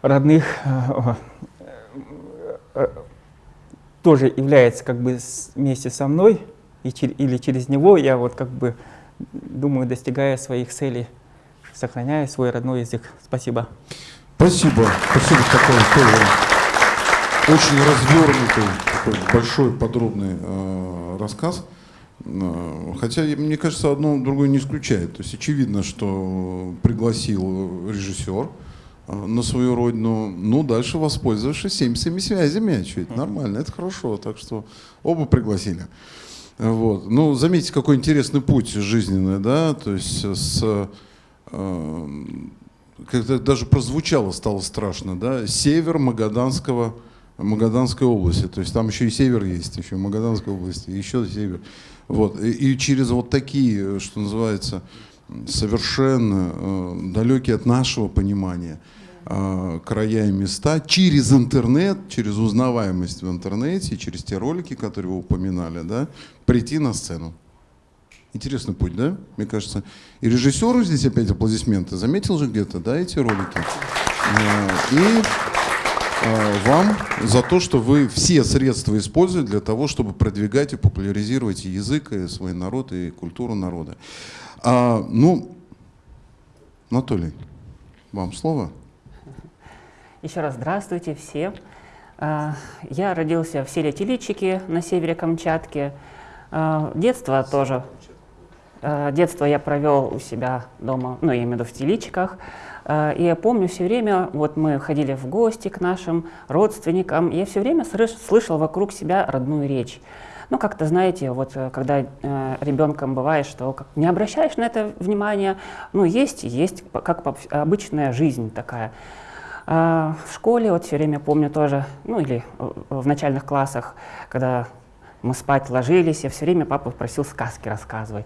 родных э, э, тоже является как бы вместе со мной, и, или через него я вот как бы думаю, достигая своих целей сохраняя свой родной язык. Спасибо. Спасибо. Спасибо такой тоже очень развернутый, такой большой, подробный э, рассказ. Э, хотя, мне кажется, одно другое не исключает. То есть очевидно, что пригласил режиссер э, на свою родину, ну, дальше воспользовавшись всеми своими связями. Что это нормально, это хорошо. Так что оба пригласили. Вот. Ну, заметьте, какой интересный путь жизненный, да, то есть с как-то даже прозвучало, стало страшно, да, север Магаданского, Магаданской области, то есть там еще и север есть, еще Магаданской области, еще север. Вот. И, и через вот такие, что называется, совершенно э, далекие от нашего понимания э, края и места, через интернет, через узнаваемость в интернете, через те ролики, которые вы упоминали, да, прийти на сцену. Интересный путь, да? Мне кажется. И режиссеру здесь опять аплодисменты. Заметил же где-то, да, эти ролики? Э, и э, вам за то, что вы все средства используете для того, чтобы продвигать и популяризировать язык, и свой народ, и культуру народа. А, ну, Анатолий, вам слово. Еще раз здравствуйте все. А, я родился в селе Теличики на севере Камчатки. А, детство тоже детство я провел у себя дома, ну, я имею в виду в теличках. Э, и я помню все время, вот мы ходили в гости к нашим родственникам, я все время слышал вокруг себя родную речь. Ну, как-то, знаете, вот э, когда э, ребенком бывает, что как, не обращаешь на это внимания, ну, есть есть, как обычная жизнь такая. А в школе, вот все время помню тоже, ну, или в начальных классах, когда мы спать ложились, я все время папу просил сказки рассказывать.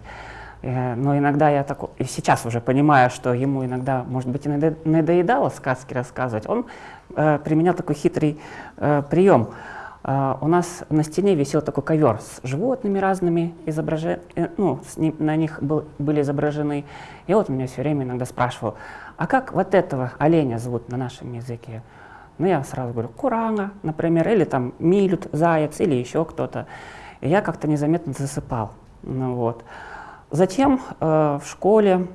Э, но иногда я так, и сейчас уже понимаю, что ему иногда, может быть, и надоедало сказки рассказывать, он э, применял такой хитрый э, прием. Uh, у нас на стене висел такой ковер с животными разными, изображе... Э, ну, ним, на них был, были изображены. И вот меня все время иногда спрашивал, а как вот этого оленя зовут на нашем языке? Ну, я сразу говорю, курага, например, или там милют, заяц, или еще кто-то. И я как-то незаметно засыпал. Ну, вот. Затем э, в школе,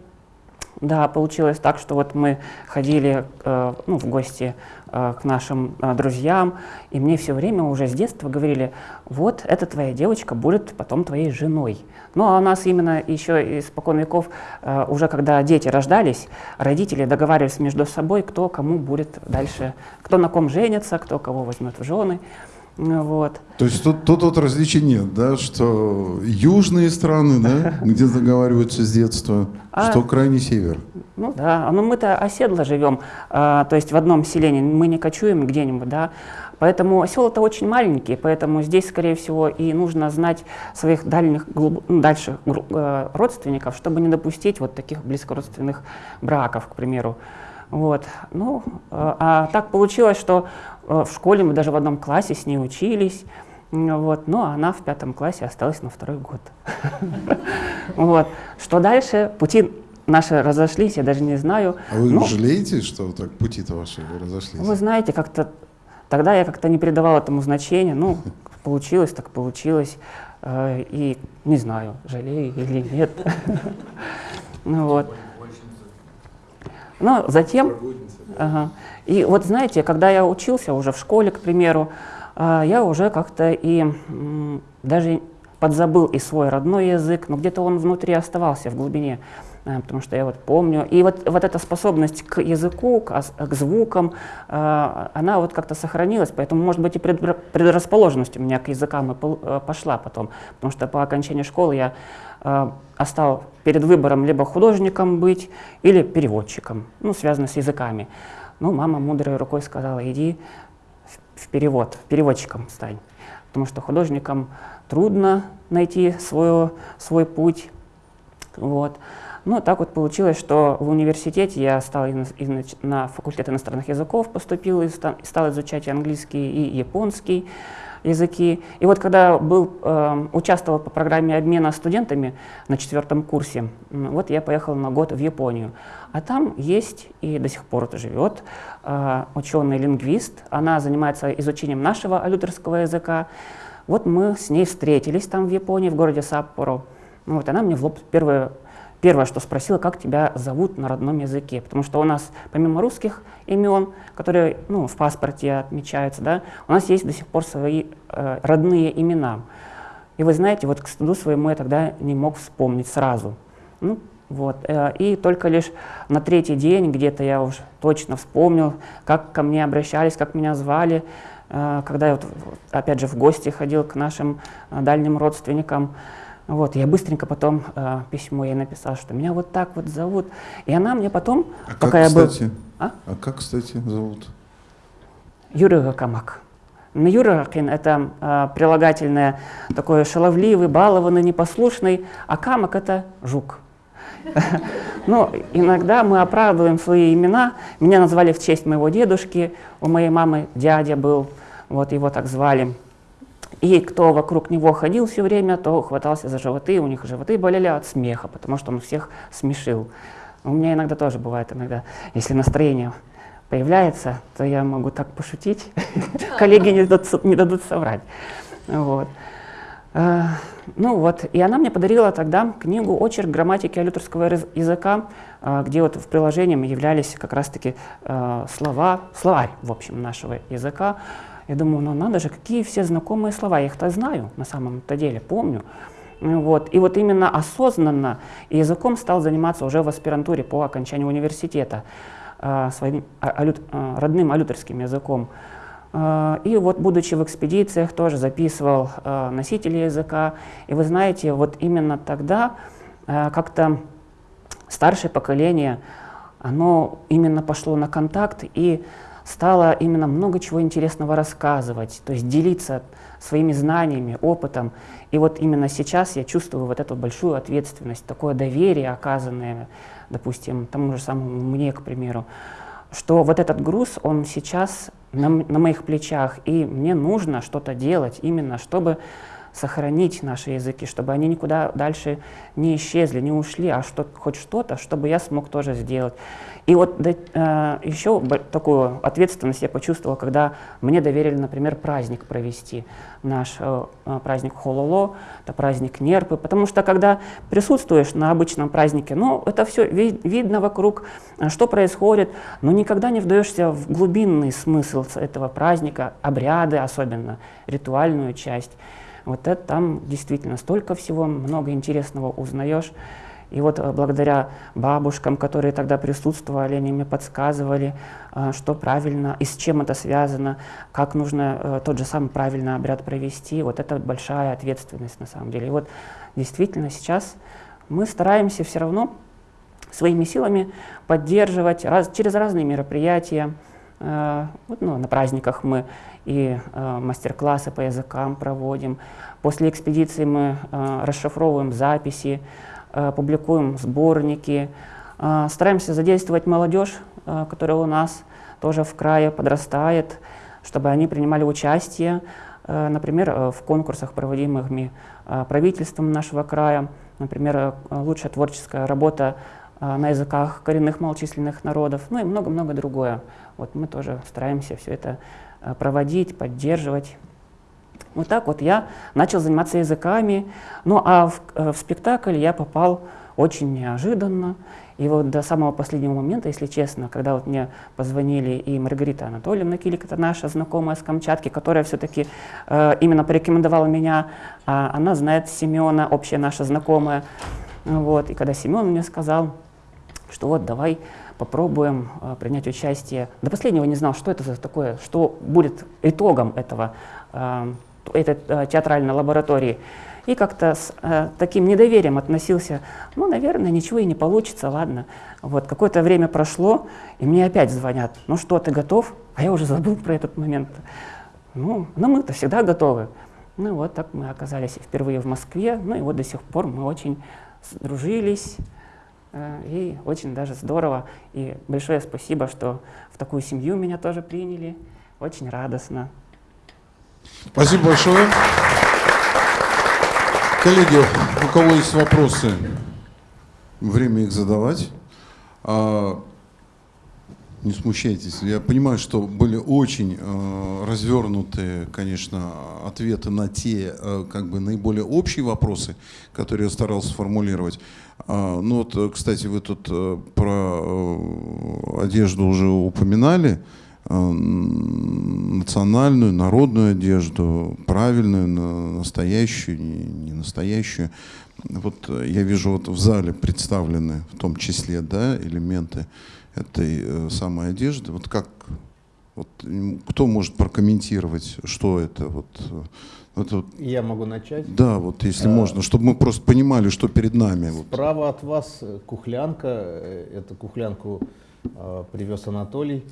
да, получилось так, что вот мы ходили э, ну, в гости э, к нашим э, друзьям, и мне все время уже с детства говорили, вот эта твоя девочка будет потом твоей женой. Ну а у нас именно еще испокон веков, э, уже когда дети рождались, родители договаривались между собой, кто кому будет дальше, кто на ком женится, кто кого возьмет в жены. Вот. То есть тут, тут вот различий нет, да, что южные страны, да, где договариваются с детства, а, что крайний север. Ну да, но мы-то оседло живем, а, то есть в одном селении, мы не кочуем где-нибудь, да, поэтому села-то очень маленькие, поэтому здесь, скорее всего, и нужно знать своих дальних, глуб, ну, дальших э, родственников, чтобы не допустить вот таких близкородственных браков, к примеру. Вот. Ну, э, а так получилось, что в школе мы даже в одном классе с ней учились. Вот, но она в пятом классе осталась на второй год. Вот. Что дальше? Пути наши разошлись, я даже не знаю. А вы жалеете, что так пути-то ваши разошлись? Вы знаете, как-то тогда я как-то не придавал этому значения. Ну, получилось, так получилось. Э, и не знаю, жалею или нет. Ну вот. Но затем... Ага. И вот знаете, когда я учился уже в школе, к примеру, а, я уже как-то и даже подзабыл и свой родной язык, но где-то он внутри оставался в глубине, потому что я вот помню. И вот, вот эта способность к языку, к, к звукам, а, она вот как-то сохранилась, поэтому, может быть, и предрасположенность у меня к языкам и пошла потом, потому что по окончании школы я остал перед выбором либо художником быть, или переводчиком, ну, связанным с языками. Ну, мама мудрой рукой сказала, иди в перевод, переводчиком стань. Потому что художникам трудно найти свой, свой путь. Вот. Ну, так вот получилось, что в университете я стал на факультет иностранных языков, поступил и стал изучать английский и японский языки. И вот когда был, э, участвовал по программе обмена студентами на четвертом курсе, вот я поехал на год в Японию. А там есть и до сих пор это живет э, ученый-лингвист. Она занимается изучением нашего алютерского языка. Вот мы с ней встретились там в Японии, в городе Саппоро. Вот она мне в лоб первое первое, что спросила, как тебя зовут на родном языке. Потому что у нас, помимо русских имен, которые ну, в паспорте отмечаются, да, у нас есть до сих пор свои э, родные имена. И вы знаете, вот к стыду своему я тогда не мог вспомнить сразу. Ну, вот. Э, и только лишь на третий день где-то я уже точно вспомнил, как ко мне обращались, как меня звали, э, когда я вот, опять же в гости ходил к нашим э, дальним родственникам. Вот, я быстренько потом э, письмо ей написал, что меня вот так вот зовут. И она мне потом, а пока как, я кстати? был... А? а как, кстати, зовут? Юрий Гакамак. Юракин — это э, прилагательное такое шаловливый, балованный, непослушный, а камак — это жук. Но ну, иногда мы оправдываем свои имена. Меня назвали в честь моего дедушки, у моей мамы дядя был, вот его так звали. И кто вокруг него ходил все время, то хватался за животы, у них животы болели от смеха, потому что он всех смешил. У меня иногда тоже бывает, иногда, если настроение появляется, то я могу так пошутить, коллеги не дадут, соврать. Вот. А, ну вот, и она мне подарила тогда книгу «Очерк грамматики алюторского языка», а, где вот в приложении являлись как раз-таки а, слова, словарь, в общем, нашего языка. Я думаю, ну надо же, какие все знакомые слова, я их-то знаю на самом-то деле, помню. Вот. И вот именно осознанно языком стал заниматься уже в аспирантуре по окончанию университета, э, своим алют, э, родным алютерским языком. Э, и вот, будучи в экспедициях, тоже записывал носители языка. И вы знаете, вот именно тогда как-то старшее поколение, оно именно пошло на контакт и стало именно много чего интересного рассказывать, то есть делиться своими знаниями, опытом. И вот именно сейчас я чувствую вот эту большую ответственность, такое доверие, оказанное, допустим, тому же самому мне, к примеру, что вот этот груз, он сейчас на, на моих плечах, и мне нужно что-то делать именно, чтобы сохранить наши языки, чтобы они никуда дальше не исчезли, не ушли, а что, хоть что-то, чтобы я смог тоже сделать. И вот да, э, еще такую ответственность я почувствовал, когда мне доверили, например, праздник провести, наш э, э, праздник Хололо, это праздник Нерпы, потому что когда присутствуешь на обычном празднике, ну, это все ви видно вокруг, э, что происходит, но никогда не вдаешься в глубинный смысл этого праздника, обряды особенно, ритуальную часть. Вот это там действительно столько всего, много интересного узнаешь. И вот э, благодаря бабушкам, которые тогда присутствовали, они мне подсказывали, э, что правильно и с чем это связано, как нужно э, тот же самый правильный обряд провести. Вот это большая ответственность на самом деле. И вот действительно сейчас мы стараемся все равно своими силами поддерживать раз, через разные мероприятия. Вот, ну, на праздниках мы и мастер-классы по языкам проводим. После экспедиции мы расшифровываем записи, Э, публикуем сборники, э, стараемся задействовать молодежь, э, которая у нас тоже в крае подрастает, чтобы они принимали участие, например, в конкурсах, проводимых правительством нашего края, например, лучшая творческая работа на языках коренных малочисленных народов, ну и много-много другое. Вот мы тоже стараемся все это проводить, поддерживать. Вот так вот я начал заниматься языками. Ну а в, э, в спектакль я попал очень неожиданно. И вот до самого последнего момента, если честно, когда вот мне позвонили и Маргарита Анатольевна Килик, это наша знакомая с Камчатки, которая все-таки э, именно порекомендовала меня, а она знает Семена, общая наша знакомая. Вот. И когда Семен мне сказал, что вот давай попробуем э, принять участие, до последнего не знал, что это за такое, что будет итогом этого э, этой э, театральной лаборатории, и как-то с э, таким недоверием относился, ну, наверное, ничего и не получится, ладно. Вот, какое-то время прошло, и мне опять звонят, ну что, ты готов? А я уже забыл про этот момент. Ну, ну мы-то всегда готовы. Ну вот так мы оказались впервые в Москве, ну и вот до сих пор мы очень сдружились, и очень даже здорово. И большое спасибо, что в такую семью меня тоже приняли. Очень радостно. Спасибо большое. Коллеги, у кого есть вопросы, время их задавать. Не смущайтесь. Я понимаю, что были очень э, развернутые, конечно, ответы на те, э, как бы наиболее общие вопросы, которые я старался сформулировать. А, ну вот, кстати, вы тут э, про э, одежду уже упоминали. Э, национальную, народную одежду, правильную, настоящую, не настоящую. Вот э, я вижу вот в зале представлены в том числе да, элементы этой э, самой одежды. Вот как, вот, кто может прокомментировать, что это? Вот, это вот, Я могу начать? Да, вот если а, можно, чтобы мы просто понимали, что перед нами. Справа вот. от вас кухлянка, эту кухлянку э, привез Анатолий.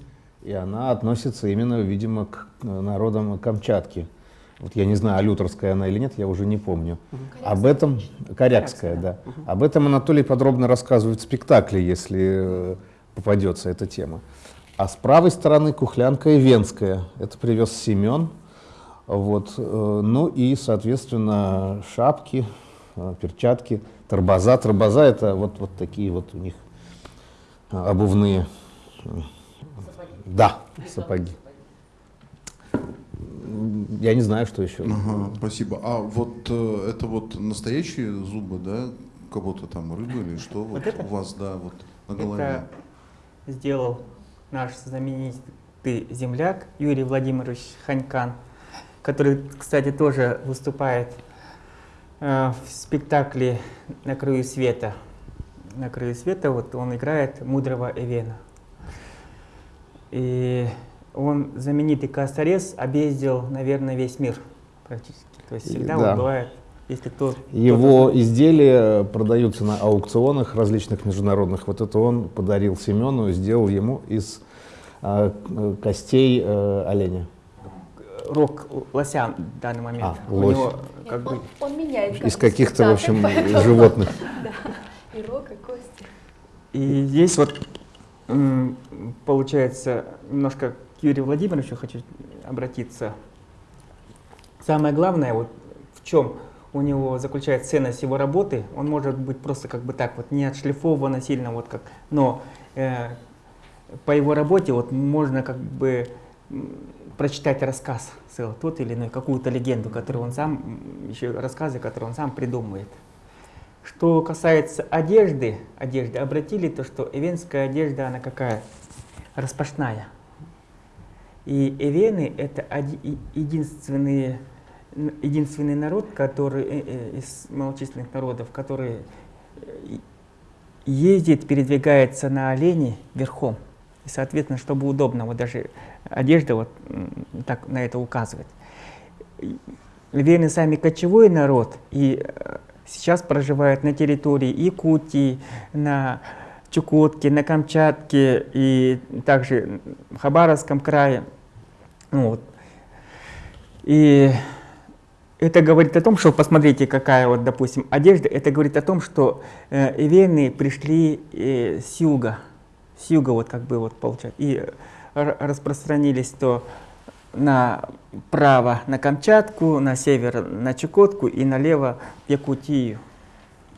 И она относится именно, видимо, к народам Камчатки. Вот я не знаю, алюторская она или нет, я уже не помню. Корякская. Об этом, корякская, да. Угу. Об этом Анатолий подробно рассказывает в спектакле, если э, попадется эта тема. А с правой стороны кухлянка и венская. Это привез Семен. Вот. Э, ну и, соответственно, шапки, э, перчатки, торбоза. Торбоза это вот, вот такие вот у них обувные да, сапоги. Я не знаю, что еще. Ага, спасибо. А вот э, это вот настоящие зубы, да? Кого-то там рыбы или что? Вот, вот это? у вас, да, вот на голове. Это сделал наш знаменитый земляк Юрий Владимирович Ханькан, который, кстати, тоже выступает э, в спектакле «На краю света». «На краю света» вот он играет мудрого Эвена. И он знаменитый косторез объездил, наверное, весь мир практически. То есть всегда Да. вот бывает, если кто... Его кто-то- изделия продаются на аукционах различных международных. Вот это он подарил Семену, сделал ему из к- костей э, оленя. рог лося в данный момент. А, У лось. него как бы он, он меняет Из каких-то, в общем, поэтому- животных. Да, и рог, и кости. И здесь вот получается немножко к Юрию Владимировичу хочу обратиться. Самое главное, вот в чем у него заключается ценность его работы, он может быть просто как бы так вот не отшлифовано сильно, вот как, но э, по его работе вот можно как бы прочитать рассказ целый, тот или иной, какую-то легенду, которую он сам, еще рассказы, которые он сам придумывает. Что касается одежды, одежды, обратили то, что эвенская одежда, она какая? Распашная. И эвены — это единственные, единственный народ, который э, э, из малочисленных народов, который э, ездит, передвигается на олене верхом. И, соответственно, чтобы удобно, вот даже одежда вот так на это указывает. Вены сами кочевой народ, и сейчас проживают на территории Якутии, на Чукотке, на Камчатке и также в Хабаровском крае. Ну Вот. И это говорит о том, что посмотрите, какая вот, допустим, одежда. Это говорит о том, что э, эвены пришли э, с юга, с юга вот как бы вот получается, и э, распространились то направо на Камчатку, на север на Чукотку и налево в Якутию.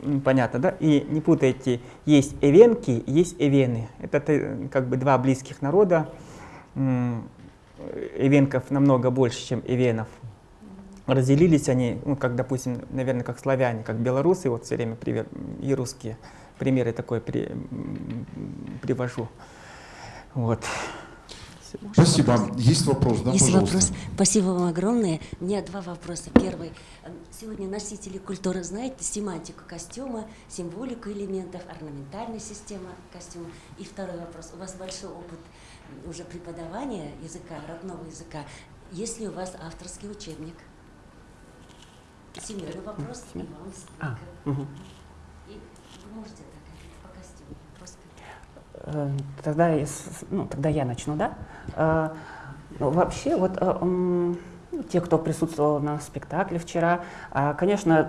М, Понятно, да? И не путайте, есть эвенки, есть эвены. Это как бы два близких народа. М, Эвенков намного больше, чем эвенов. Разделились они, ну, как, допустим, наверное, как славяне, как белорусы, вот все время пример, и русские. Примеры такой при, привожу. Вот. Спасибо. Есть вопрос, да, Есть пожалуйста? вопрос. Спасибо вам огромное. У меня два вопроса. Первый. Э, Сегодня носители культуры знают семантику костюма, символику элементов, орнаментальная система костюма. И второй вопрос. У вас большой опыт уже преподавания языка, родного языка. Есть ли у вас авторский учебник? Семейный вопрос. И вам А, несколько. мгм. И вы можете так говорить по костюму? Просто Э, Тогда, ну, тогда я начну, да? Э, ну, вообще, вот э, ну, те, кто присутствовал на спектакле вчера, а, конечно,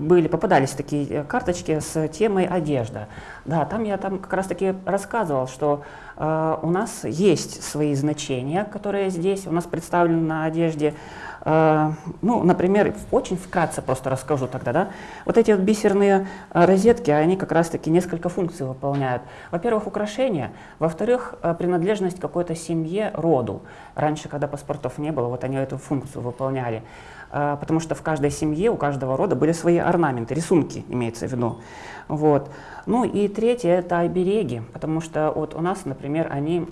были, попадались такие карточки с темой одежда. Да, там я там как раз-таки рассказывал, что у нас есть свои значения, которые здесь у нас представлены на одежде. Э, Ну, например, очень вкратце просто расскажу тогда, да. Вот эти вот бисерные э, розетки, они как раз-таки несколько функций выполняют. Во-первых, украшение, во-вторых, э, принадлежность какой-то семье, роду. Раньше, когда паспортов не было, вот они эту функцию выполняли. Потому что в каждой семье, у каждого рода были свои орнаменты, рисунки, имеется в виду. Вот. Ну и третье – это обереги, потому что вот у нас, например, они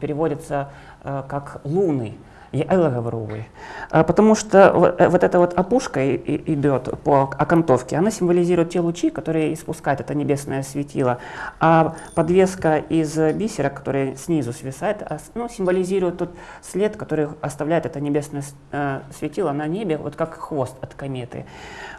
переводятся как луны. Говорю, «вы». А, Потому что вот, э, вот эта вот опушка и- и- идет по окантовке, она символизирует те лучи, которые испускает это небесное светило. А подвеска из бисера, которая снизу свисает, а ну, символизирует тот след, который оставляет это небесное э, светило на небе, вот как хвост от кометы.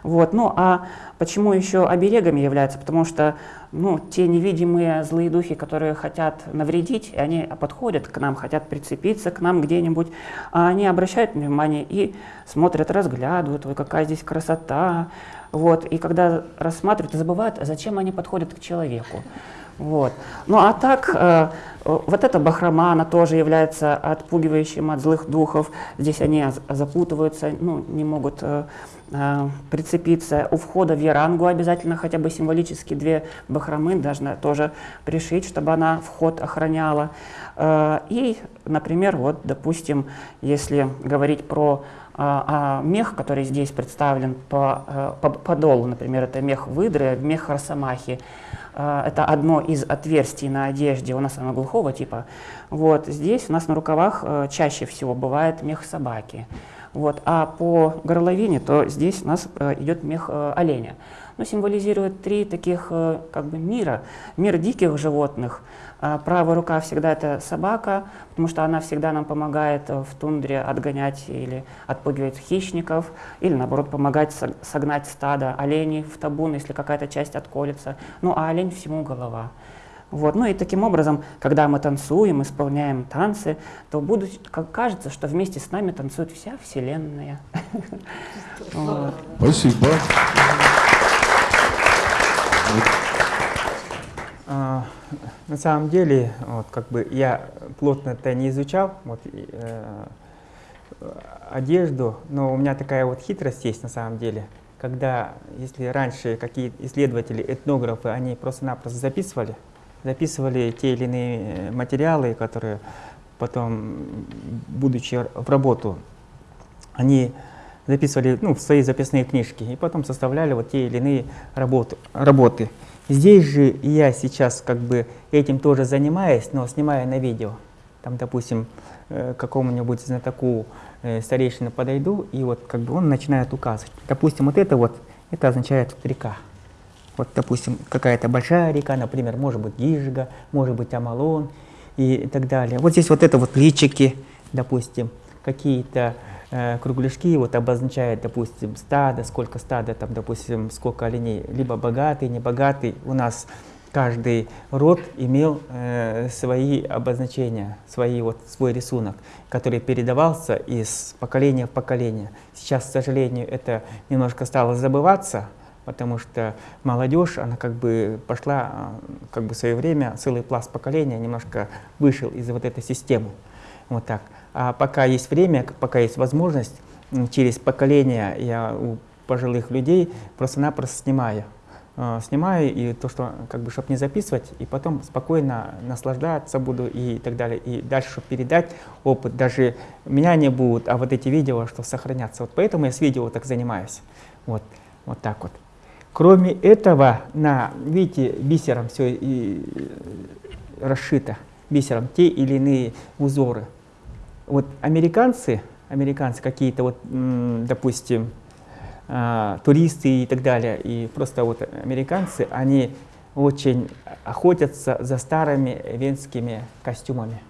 Вот. Ну а почему еще оберегами является? Потому что ну, те невидимые злые духи, которые хотят навредить, они подходят к нам, хотят прицепиться к нам где-нибудь, а они обращают внимание и смотрят, разглядывают, ой, какая здесь красота. Вот. И когда рассматривают, забывают, зачем они подходят к человеку. Вот. Ну а так, э, вот эта бахрома, она тоже является отпугивающим от злых духов. Здесь они запутываются, ну, не могут э, прицепиться. У входа в ярангу обязательно хотя бы символически две бахромы должны тоже пришить, чтобы она вход охраняла. Э, И, например, вот, допустим, если говорить про а, мех, который здесь представлен по, э, по подолу, например, это мех выдры, мех росомахи. Это одно из отверстий на одежде, у нас оно глухого типа. Вот здесь у нас на рукавах э, чаще всего бывает мех собаки. Вот. А по горловине, то здесь у нас э, идет мех э, оленя. Ну, символизирует три таких э, как бы мира. Мир диких животных. А правая рука всегда это собака, потому что она всегда нам помогает в тундре отгонять или отпугивать хищников, или наоборот помогать согнать стадо оленей в табун, если какая-то часть отколется. Ну, а олень всему голова. Вот. Ну и таким образом, когда мы танцуем, исполняем танцы, то будут, как кажется, что вместе с нами танцует вся Вселенная. Спасибо. А, на самом деле, вот, как бы я плотно это не изучал, вот, э, одежду, но у меня такая вот хитрость есть на самом деле. Когда, если раньше какие исследователи, этнографы, они просто-напросто записывали, записывали те или иные э, материалы, которые потом, будучи в работу, они записывали ну, в свои записные книжки и потом составляли вот те или иные работы. работы. Здесь же я сейчас как бы этим тоже занимаюсь, но снимаю на видео. Там, допустим, э, какому-нибудь знатоку э, старейшину подойду, и вот как бы он начинает указывать. Допустим, вот это вот, это означает река. Вот, допустим, какая-то большая река, например, может быть Гижга, может быть Амалон и так далее. Вот здесь вот это вот личики, допустим, какие-то э, кругляшки вот обозначают, допустим, стадо, сколько стада, там, допустим, сколько оленей, либо богатый, небогатый. У нас каждый род имел э, свои обозначения, свои, вот, свой рисунок, который передавался из поколения в поколение. Сейчас, к сожалению, это немножко стало забываться, потому что молодежь, она как бы пошла, а, как бы в свое время, целый пласт поколения немножко вышел из вот этой системы. Вот так. А пока есть время, пока есть возможность, через поколение я у пожилых людей просто-напросто снимаю. А, снимаю, и то, что, как бы, чтобы не записывать, и потом спокойно наслаждаться буду и так далее. И дальше, чтобы передать опыт, даже меня не будут, а вот эти видео, что сохранятся. Вот поэтому я с видео так занимаюсь. Вот, вот так вот. Кроме этого, на, видите, бисером все и расшито, бисером, те или иные узоры. Вот американцы, американцы какие-то вот, допустим, а, туристы и так далее, и просто вот американцы, они очень охотятся за старыми венскими костюмами.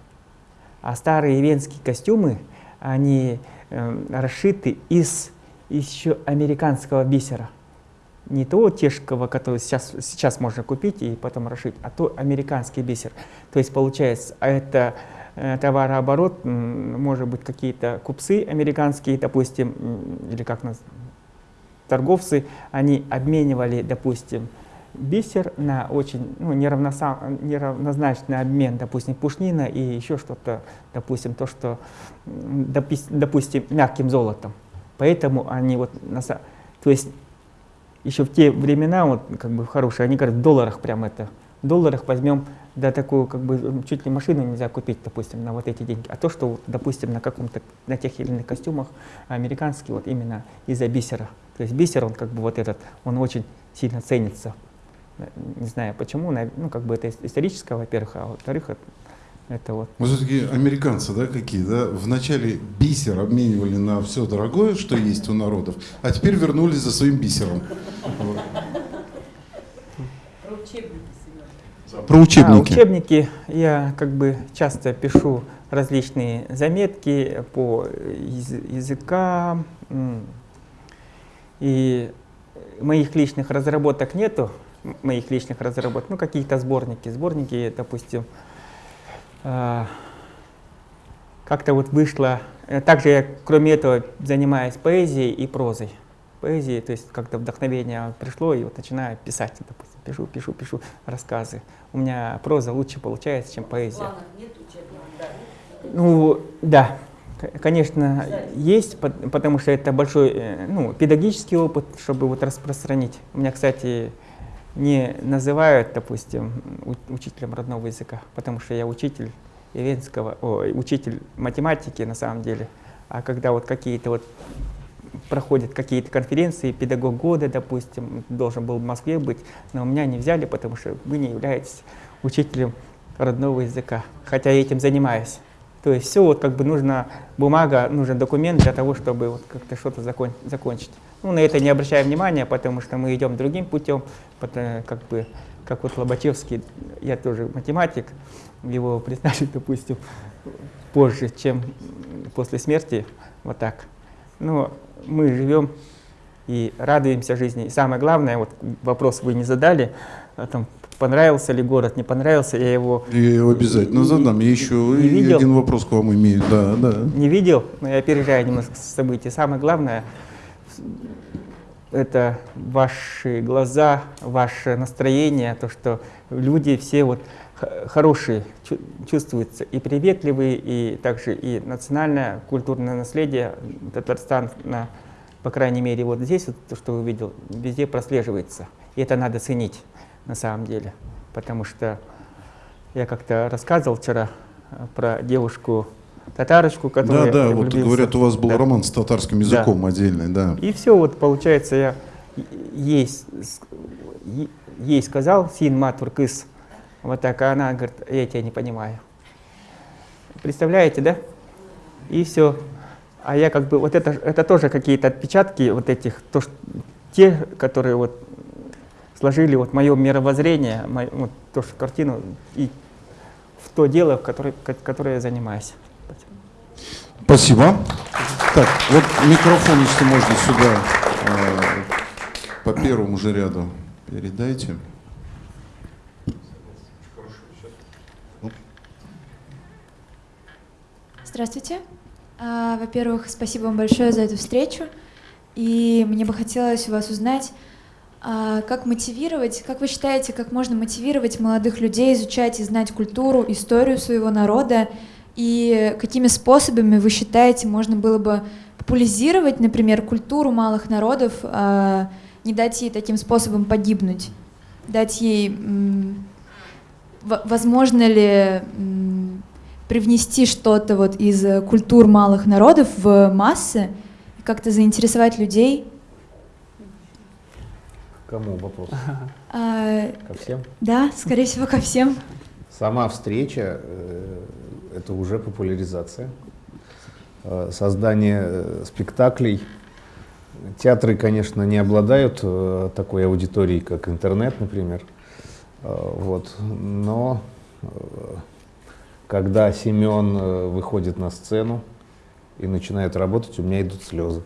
А старые венские костюмы, они э, расшиты из еще американского бисера не то тешкового, который сейчас, сейчас можно купить и потом расшить, а то американский бисер. То есть получается, а это э, товарооборот, может быть, какие-то купцы американские, допустим, или как нас, торговцы, они обменивали, допустим, бисер на очень ну, неравнозначный обмен, допустим, пушнина и еще что-то, допустим, то, что, допустим, мягким золотом. Поэтому они вот, то есть еще в те времена, вот как бы хорошие, они говорят, в долларах прям это, в долларах возьмем, да такую как бы чуть ли машину нельзя купить, допустим, на вот эти деньги. А то, что, допустим, на каком-то, на тех или иных костюмах американские, вот именно из-за бисера. То есть бисер, он как бы вот этот, он очень сильно ценится. Не знаю почему, ну как бы это историческое, во-первых, а во-вторых, это вот. Мы все-таки американцы, да, какие, да? Вначале бисер обменивали на все дорогое, что есть у народов, а теперь вернулись за своим бисером. Про учебники, Про учебники. А, учебники я как бы часто пишу различные заметки по языкам. И моих личных разработок нету, моих личных разработок, ну какие-то сборники. Сборники, допустим, а, как-то вот вышло. Э, также я, кроме этого, занимаюсь поэзией и прозой. Поэзией, то есть как-то вдохновение пришло, и вот начинаю писать, допустим, пишу, пишу, пишу рассказы. У меня проза лучше получается, чем поэзия. Нет ну, да, конечно, есть, потому что это большой э, ну, педагогический опыт, чтобы вот распространить. У меня, кстати, не называют, допустим, учителем родного языка, потому что я учитель ивенского, о, учитель математики на самом деле. А когда вот какие-то вот проходят какие-то конференции, педагог года, допустим, должен был в Москве быть, но меня не взяли, потому что вы не являетесь учителем родного языка, хотя я этим занимаюсь. То есть все вот как бы нужно, бумага, нужен документ для того, чтобы вот как-то что-то закон, закончить. Ну, на это не обращаем внимания, потому что мы идем другим путем, потому, как бы, как вот Лобачевский, я тоже математик, его признали, допустим, позже, чем после смерти, вот так. Но мы живем и радуемся жизни. И самое главное, вот вопрос вы не задали, а там, понравился ли город, не понравился, я его... Я его обязательно задам. Я еще не видел. один вопрос к вам имею. Да, да. Не видел, но я опережаю немножко события. Самое главное, это ваши глаза, ваше настроение, то, что люди все вот хорошие чувствуются, и приветливые, и также и национальное культурное наследие Татарстана, по крайней мере, вот здесь, вот, то, что вы видел, везде прослеживается. И это надо ценить на самом деле, потому что я как-то рассказывал вчера э, про девушку татарочку, которая Да, да, вот говорят, у вас был да. роман с татарским языком да. отдельный, да. И все, вот получается, я ей, ей сказал, син матуркыс, вот так, а она говорит, я тебя не понимаю. Представляете, да? И все. А я как бы, вот это, это тоже какие-то отпечатки вот этих, то, что, те, которые вот сложили вот мое мировоззрение, мою, вот, то, что картину и в то дело, в которое, которое я занимаюсь. Спасибо. Так, вот микрофон, если можно, сюда э, по первому же ряду передайте. Здравствуйте. А, во-первых, спасибо вам большое за эту встречу. И мне бы хотелось у вас узнать, а, как мотивировать, как вы считаете, как можно мотивировать молодых людей изучать и знать культуру, историю своего народа, и какими способами вы считаете, можно было бы популяризировать, например, культуру малых народов, а, не дать ей таким способом погибнуть, дать ей, возможно ли привнести что-то вот из культур малых народов в массы как-то заинтересовать людей. Кому вопрос? А, ко всем? Да, скорее всего, ко всем. Сама встреча э, — это уже популяризация. Э, создание э, спектаклей. Театры, конечно, не обладают э, такой аудиторией, как интернет, например. Вот. Но когда Семен выходит на сцену и начинает работать, у меня идут слезы.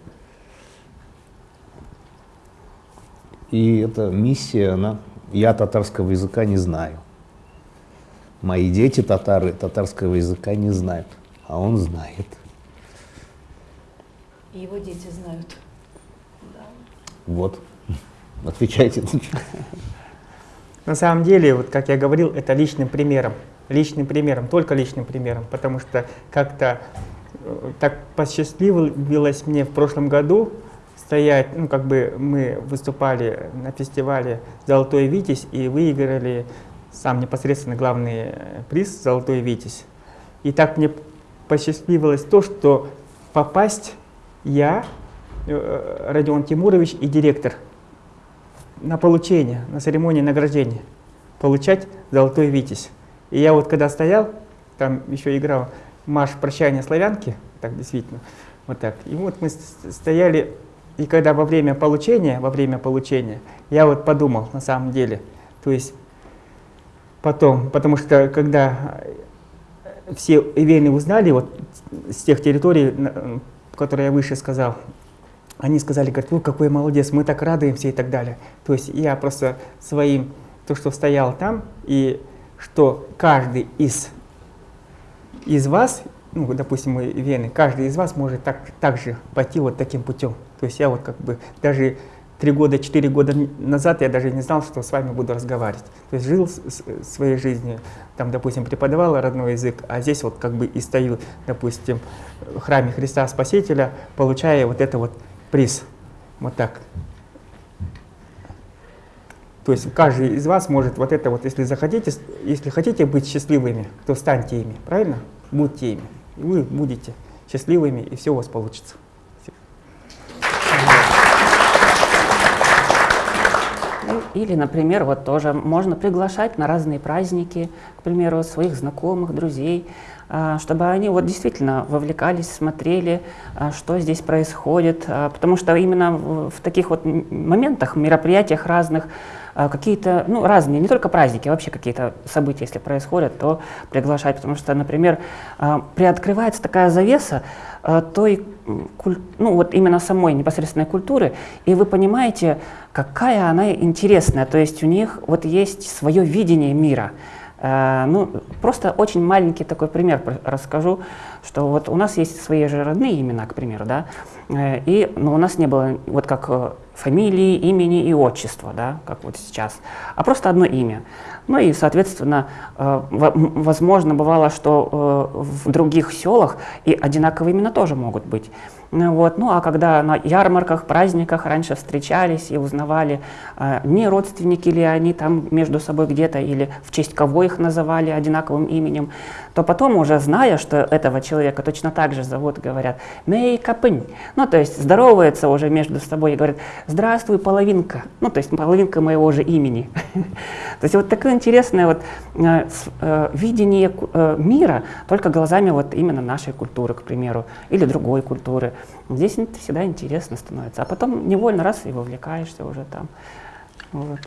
И эта миссия, она, я татарского языка не знаю. Мои дети татары татарского языка не знают, а он знает. И его дети знают. Да. Вот. Отвечайте. На самом деле, вот как я говорил, это личным примером личным примером, только личным примером, потому что как-то э, так посчастливилось мне в прошлом году стоять, ну как бы мы выступали на фестивале «Золотой Витязь» и выиграли сам непосредственно главный э, приз «Золотой Витязь». И так мне посчастливилось то, что попасть я, э, Родион Тимурович и директор на получение, на церемонии награждения, получать «Золотой Витязь». И я вот когда стоял, там еще играл марш прощания славянки, так действительно, вот так. И вот мы стояли, и когда во время получения, во время получения, я вот подумал на самом деле, то есть потом, потому что когда все ивейны узнали вот с тех территорий, которые я выше сказал, они сказали, говорят, вы какой молодец, мы так радуемся и так далее. То есть я просто своим, то, что стоял там, и что каждый из, из вас, ну, допустим, мы вены, каждый из вас может так, так же пойти вот таким путем. То есть я вот как бы даже три года, четыре года назад я даже не знал, что с вами буду разговаривать. То есть жил своей жизнью, там, допустим, преподавал родной язык, а здесь вот как бы и стою, допустим, в храме Христа Спасителя, получая вот это вот приз. Вот так. То есть каждый из вас может вот это вот, если захотите, если хотите быть счастливыми, то станьте ими, правильно? Будьте ими. И вы будете счастливыми, и все у вас получится. Или, например, вот тоже можно приглашать на разные праздники, к примеру, своих знакомых, друзей, а, чтобы они вот действительно вовлекались, смотрели, а, что здесь происходит. А, потому что именно в таких вот моментах, мероприятиях разных, какие-то, ну, разные, не только праздники, а вообще какие-то события, если происходят, то приглашать. Потому что, например, приоткрывается такая завеса той, ну, вот именно самой непосредственной культуры, и вы понимаете, какая она интересная. То есть у них вот есть свое видение мира. Ну, просто очень маленький такой пример расскажу, что вот у нас есть свои же родные имена, к примеру, да, и, но у нас не было вот как э, фамилии, имени и отчества, да, как вот сейчас, а просто одно имя. Ну и, соответственно, возможно, бывало, что в других селах и одинаковые имена тоже могут быть. Вот. Ну а когда на ярмарках, праздниках раньше встречались и узнавали, э, не родственники ли они там между собой где-то или в честь кого их называли одинаковым именем, то потом уже зная, что этого человека точно так же зовут, говорят «мей капынь». Ну то есть здороваются уже между собой и говорят «здравствуй, половинка». Ну то есть половинка моего же имени. То есть вот такое интересное вот э, э, видение мира только глазами вот именно нашей культуры, к примеру, или другой культуры. Здесь это всегда интересно становится. А потом невольно раз и вовлекаешься уже там. Вот.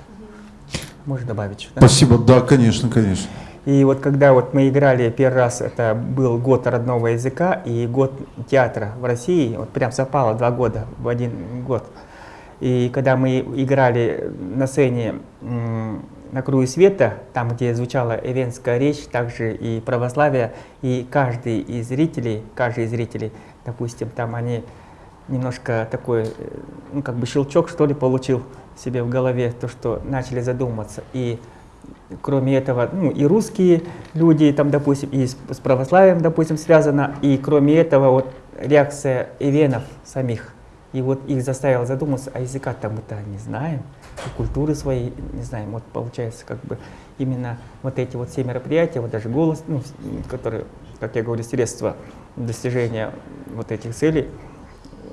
Можно добавить? Да? Спасибо, да, конечно, конечно. И вот когда вот мы играли первый раз, это был год родного языка и год театра в России, вот прям совпало два года в один год. И когда мы играли на сцене на круге света, там, где звучала эвенская речь, также и православие, и каждый из зрителей, каждый из зрителей допустим, там они немножко такой, э, ну, как бы щелчок, что ли, получил себе в голове, то, что начали задуматься. И кроме этого, ну, и русские люди, там, допустим, и с, православием, допустим, связано, и кроме этого, вот, реакция эвенов самих. И вот их заставило задуматься, а языка-то мы-то не знаем, и культуры своей не знаем. Вот получается, как бы, именно вот эти вот все мероприятия, вот даже голос, ну, которые, как я говорю, средства достижения вот этих целей,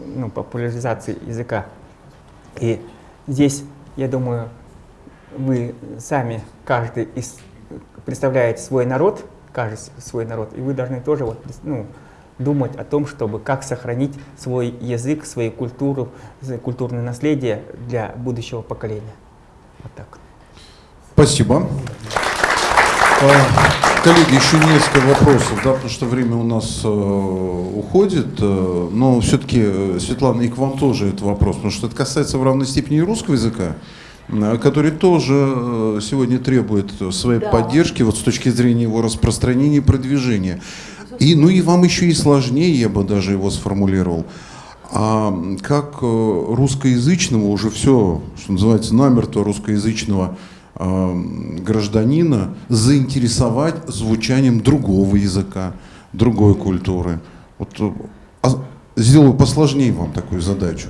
ну, популяризации языка. И здесь, я думаю, вы сами, каждый из, представляете свой народ, каждый свой народ, и вы должны тоже вот, ну, думать о том, чтобы как сохранить свой язык, свою культуру, культурное наследие для будущего поколения. Вот так. Спасибо. Коллеги, еще несколько вопросов, да, потому что время у нас э, уходит. Э, но все-таки, э, Светлана, и к вам тоже этот вопрос, потому что это касается в равной степени и русского языка, э, который тоже э, сегодня требует своей да. поддержки вот с точки зрения его распространения и продвижения. И, ну и вам еще и сложнее, я бы даже его сформулировал. А как русскоязычного уже все, что называется, намертво русскоязычного гражданина заинтересовать звучанием другого языка, другой культуры. Вот, а, сделаю посложнее вам такую задачу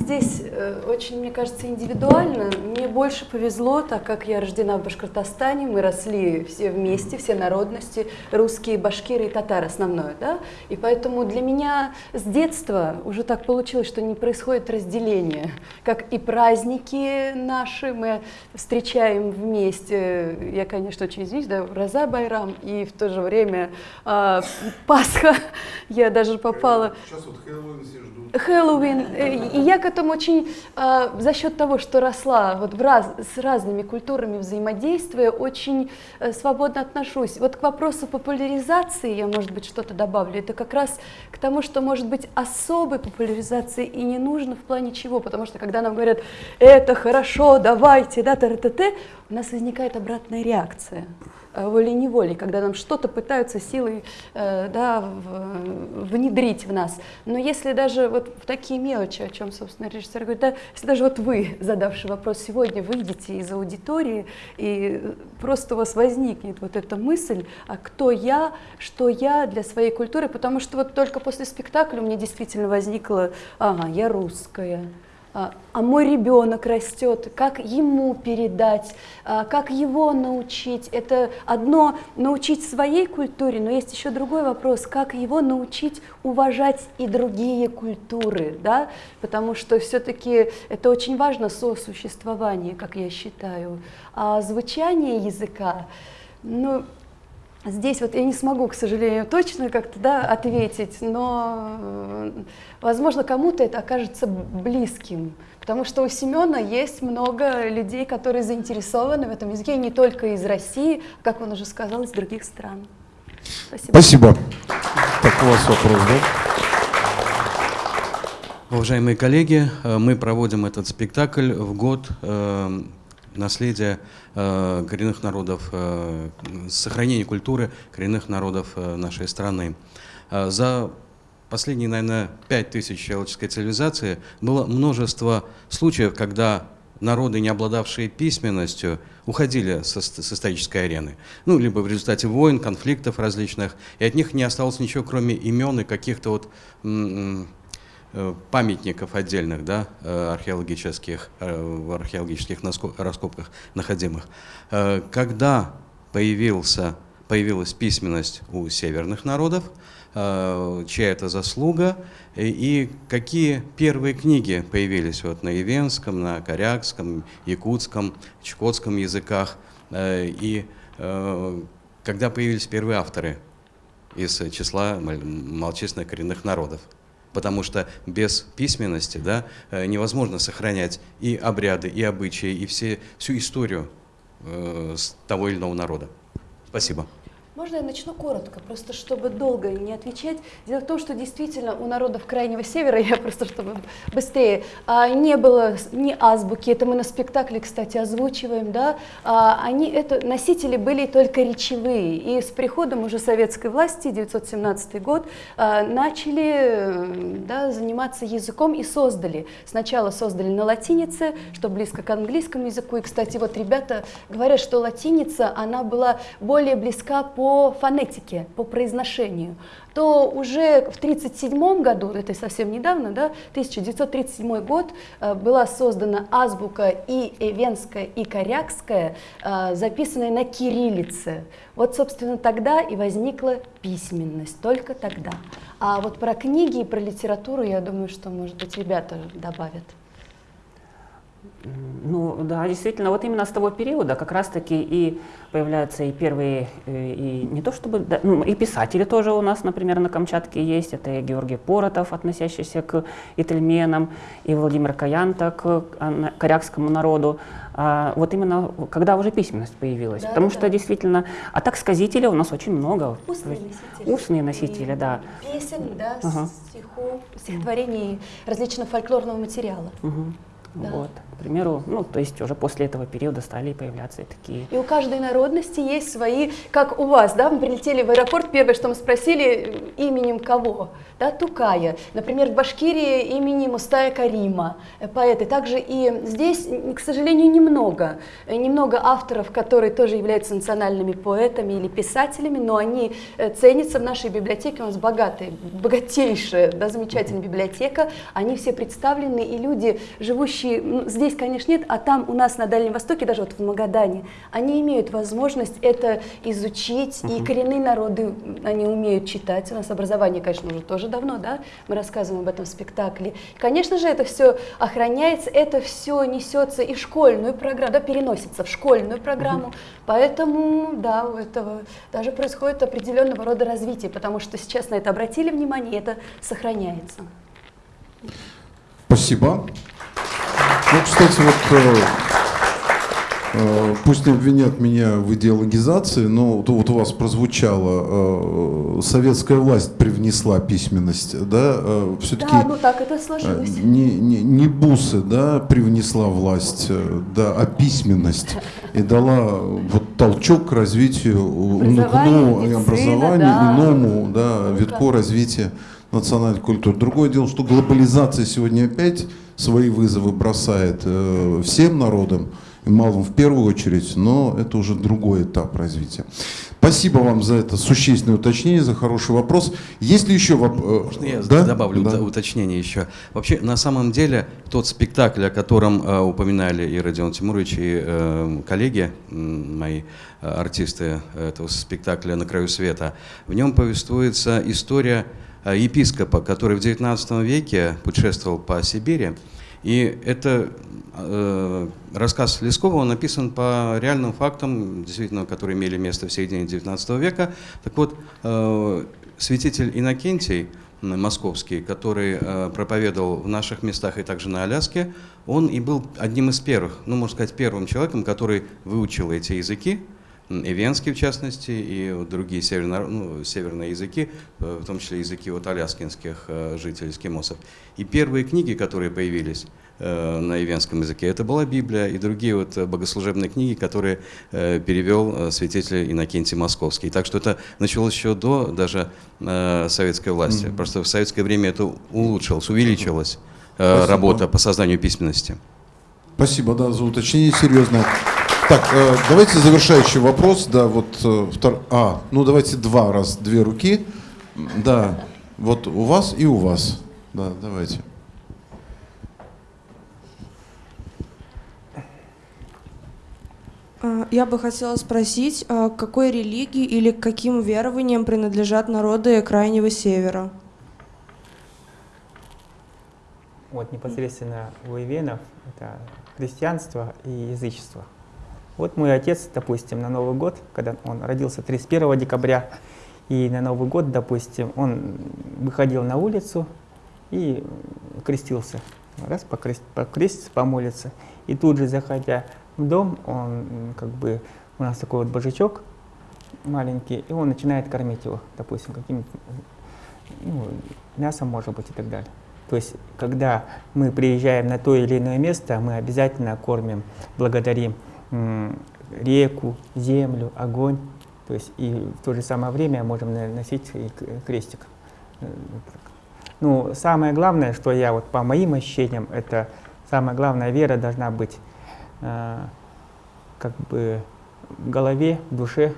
здесь э, очень, мне кажется, индивидуально. Мне больше повезло, так как я рождена в Башкортостане, мы росли все вместе, все народности, русские, башкиры и татары основное, да, и поэтому для меня с детства уже так получилось, что не происходит разделение, как и праздники наши мы встречаем вместе, я, конечно, очень извиняюсь, да, Роза Байрам, и в то же время э, Пасха, я даже попала... Сейчас вот Хэллоуин все ждут. Хэллоуин. Э, и я к этому очень э, за счет того, что росла вот в раз, с разными культурами взаимодействия, очень э, свободно отношусь. Вот к вопросу популяризации я, может быть, что-то добавлю. Это как раз к тому, что, может быть, особой популяризации и не нужно в плане чего. Потому что когда нам говорят, это хорошо, давайте, да, т, т, т, у нас возникает обратная реакция. Э, волей-неволей, когда нам что-то пытаются силой э, да, внедрить в нас. Но если даже вот в такие мелочи, о чем, собственно, режиссер говорит, да, если даже вот вы, задавший вопрос сегодня, выйдете из аудитории, и просто у вас возникнет вот эта мысль, а кто я, что я для своей культуры, потому что вот только после спектакля у меня действительно возникло, ага, я русская, а, а мой ребенок растет, как ему передать, а, как его научить. Это одно научить своей культуре, но есть еще другой вопрос, как его научить уважать и другие культуры, да? потому что все-таки это очень важно сосуществование, как я считаю. А звучание языка, ну, Здесь вот я не смогу, к сожалению, точно как-то да, ответить, но, э, возможно, кому-то это окажется близким, потому что у Семена есть много людей, которые заинтересованы в этом языке, не только из России, как он уже сказал, из других стран. Спасибо. Спасибо. Так, у вас вопрос, да? Уважаемые коллеги, э, мы проводим этот спектакль в год наследия э, коренных народов, э, сохранения культуры коренных народов э, нашей страны. Э, за последние, наверное, пять тысяч человеческой цивилизации было множество случаев, когда народы, не обладавшие письменностью, уходили со, с исторической арены. Ну, либо в результате войн, конфликтов различных, и от них не осталось ничего, кроме имен и каких-то вот памятников отдельных, да, э, археологических, э, в археологических раскопках находимых. Когда появился, появилась письменность у северных народов, чья это заслуга, и какие первые книги появились вот на ивенском, на корякском, якутском, чукотском языках, и когда появились первые авторы из числа малочисленных коренных народов потому что без письменности да, э, невозможно сохранять и обряды, и обычаи, и все, всю историю э, того или иного народа. Спасибо. Можно я начну коротко, просто чтобы долго не отвечать. Дело в том, что действительно у народов Крайнего Севера, я просто чтобы быстрее, а, не было ни азбуки, это мы на спектакле, кстати, озвучиваем, да, а, они, это, носители были только речевые, и с приходом уже советской власти, 1917 год, а, начали да, заниматься языком и создали. Сначала создали на латинице, что близко к английскому языку, и, кстати, вот ребята говорят, что латиница, она была более близка по по фонетике, по произношению, то уже в 1937 году, это совсем недавно, да, 1937 год, э, была создана азбука и эвенская, и корякская, э, записанная на кириллице. Вот, собственно, тогда и возникла письменность, только тогда. А вот про книги и про литературу, я думаю, что, может быть, ребята добавят. Ну да, действительно, вот именно с того периода как раз-таки и появляются и первые, э, и не то чтобы, да, ну, и писатели тоже у нас, например, на Камчатке есть, это и Георгий Поротов, относящийся к итальменам, и Владимир Каянта к а, корякскому народу. А, вот именно когда уже письменность появилась, да, потому да, что да. действительно, а так сказителей у нас очень много. Устные носители. Устные носители, и да. Песен, да, ага. стихов, стихотворений, различного фольклорного материала. Угу. Да. Вот, к примеру, ну, то есть уже после этого периода стали появляться такие. И у каждой народности есть свои, как у вас, да, мы прилетели в аэропорт, первое, что мы спросили, именем кого, да, Тукая. Например, в Башкирии имени Мустая Карима, э, поэты. Также и здесь, к сожалению, немного, э, немного авторов, которые тоже являются национальными поэтами или писателями, но они э, ценятся в нашей библиотеке, у нас богатая, богатейшая, да, замечательная библиотека, они все представлены, и люди, живущие ну, здесь, конечно, нет, а там у нас на Дальнем Востоке, даже вот в Магадане, они имеют возможность это изучить, uh-huh. и коренные народы, они умеют читать. У нас образование, конечно, уже тоже давно, да, мы рассказываем об этом в спектакле. Конечно же, это все охраняется, это все несется и в школьную программу, да, переносится в школьную программу, uh-huh. поэтому, да, у этого даже происходит определенного рода развитие, потому что сейчас на это обратили внимание, и это сохраняется. Спасибо. Ну, кстати, вот э, э, пусть не обвинят меня в идеологизации, но вот, вот у вас прозвучало, э, советская власть привнесла письменность, да, все-таки... Да, ну так это сложилось. Не, не, не бусы, да, привнесла власть, да, а письменность. И дала вот толчок к развитию, образование, образованию, да. иному, да, ну, витку развития национальной культуры. Другое дело, что глобализация сегодня опять свои вызовы бросает э, всем народам, и малым в первую очередь, но это уже другой этап развития. Спасибо вам за это существенное уточнение, за хороший вопрос. Есть ли еще вопросы? Можно я да? добавлю да. уточнение еще? Вообще, на самом деле, тот спектакль, о котором э, упоминали и Родион Тимурович, и э, коллеги, мои э, артисты этого спектакля «На краю света», в нем повествуется история э, епископа, который в XIX веке путешествовал по Сибири, и это э, рассказ Лескова, он написан по реальным фактам, действительно, которые имели место в середине XIX века. Так вот, э, святитель Иннокентий, московский, который э, проповедовал в наших местах и также на Аляске, он и был одним из первых, ну, можно сказать, первым человеком, который выучил эти языки, и венский в частности, и вот другие северно, ну, северные языки, э, в том числе языки вот аляскинских э, жителей, эскимосов. И первые книги, которые появились э, на ивенском языке, это была Библия и другие вот богослужебные книги, которые перевел святитель Иннокентий Московский. Так что это началось еще до даже советской власти. Mm-hmm. Просто в советское время это улучшилось, увеличилась Спасибо. работа по созданию письменности. Спасибо, да, за уточнение серьезное. Так, э, давайте завершающий вопрос. Да, вот э, втор... А, ну давайте два раз, две руки. Да, вот у вас и у вас. Да, давайте. А, я бы хотела спросить, а, к какой религии или к каким верованиям принадлежат народы Крайнего Севера? Вот непосредственно у ивенов это христианство и язычество. Вот мой отец, допустим, на Новый год, когда он родился 31 декабря, и на Новый год, допустим, он выходил на улицу и крестился. Раз покрест, покреститься, помолиться. И тут же, заходя в дом, он как бы, у нас такой вот божачок маленький, и он начинает кормить его, допустим, каким-то ну, мясом, может быть, и так далее. То есть, когда мы приезжаем на то или иное место, мы обязательно кормим, благодарим реку, землю, огонь. То есть и в то же самое время можем носить крестик. Ну, самое главное, что я вот по моим ощущениям, это самая главная вера должна быть э, как бы в голове, в душе.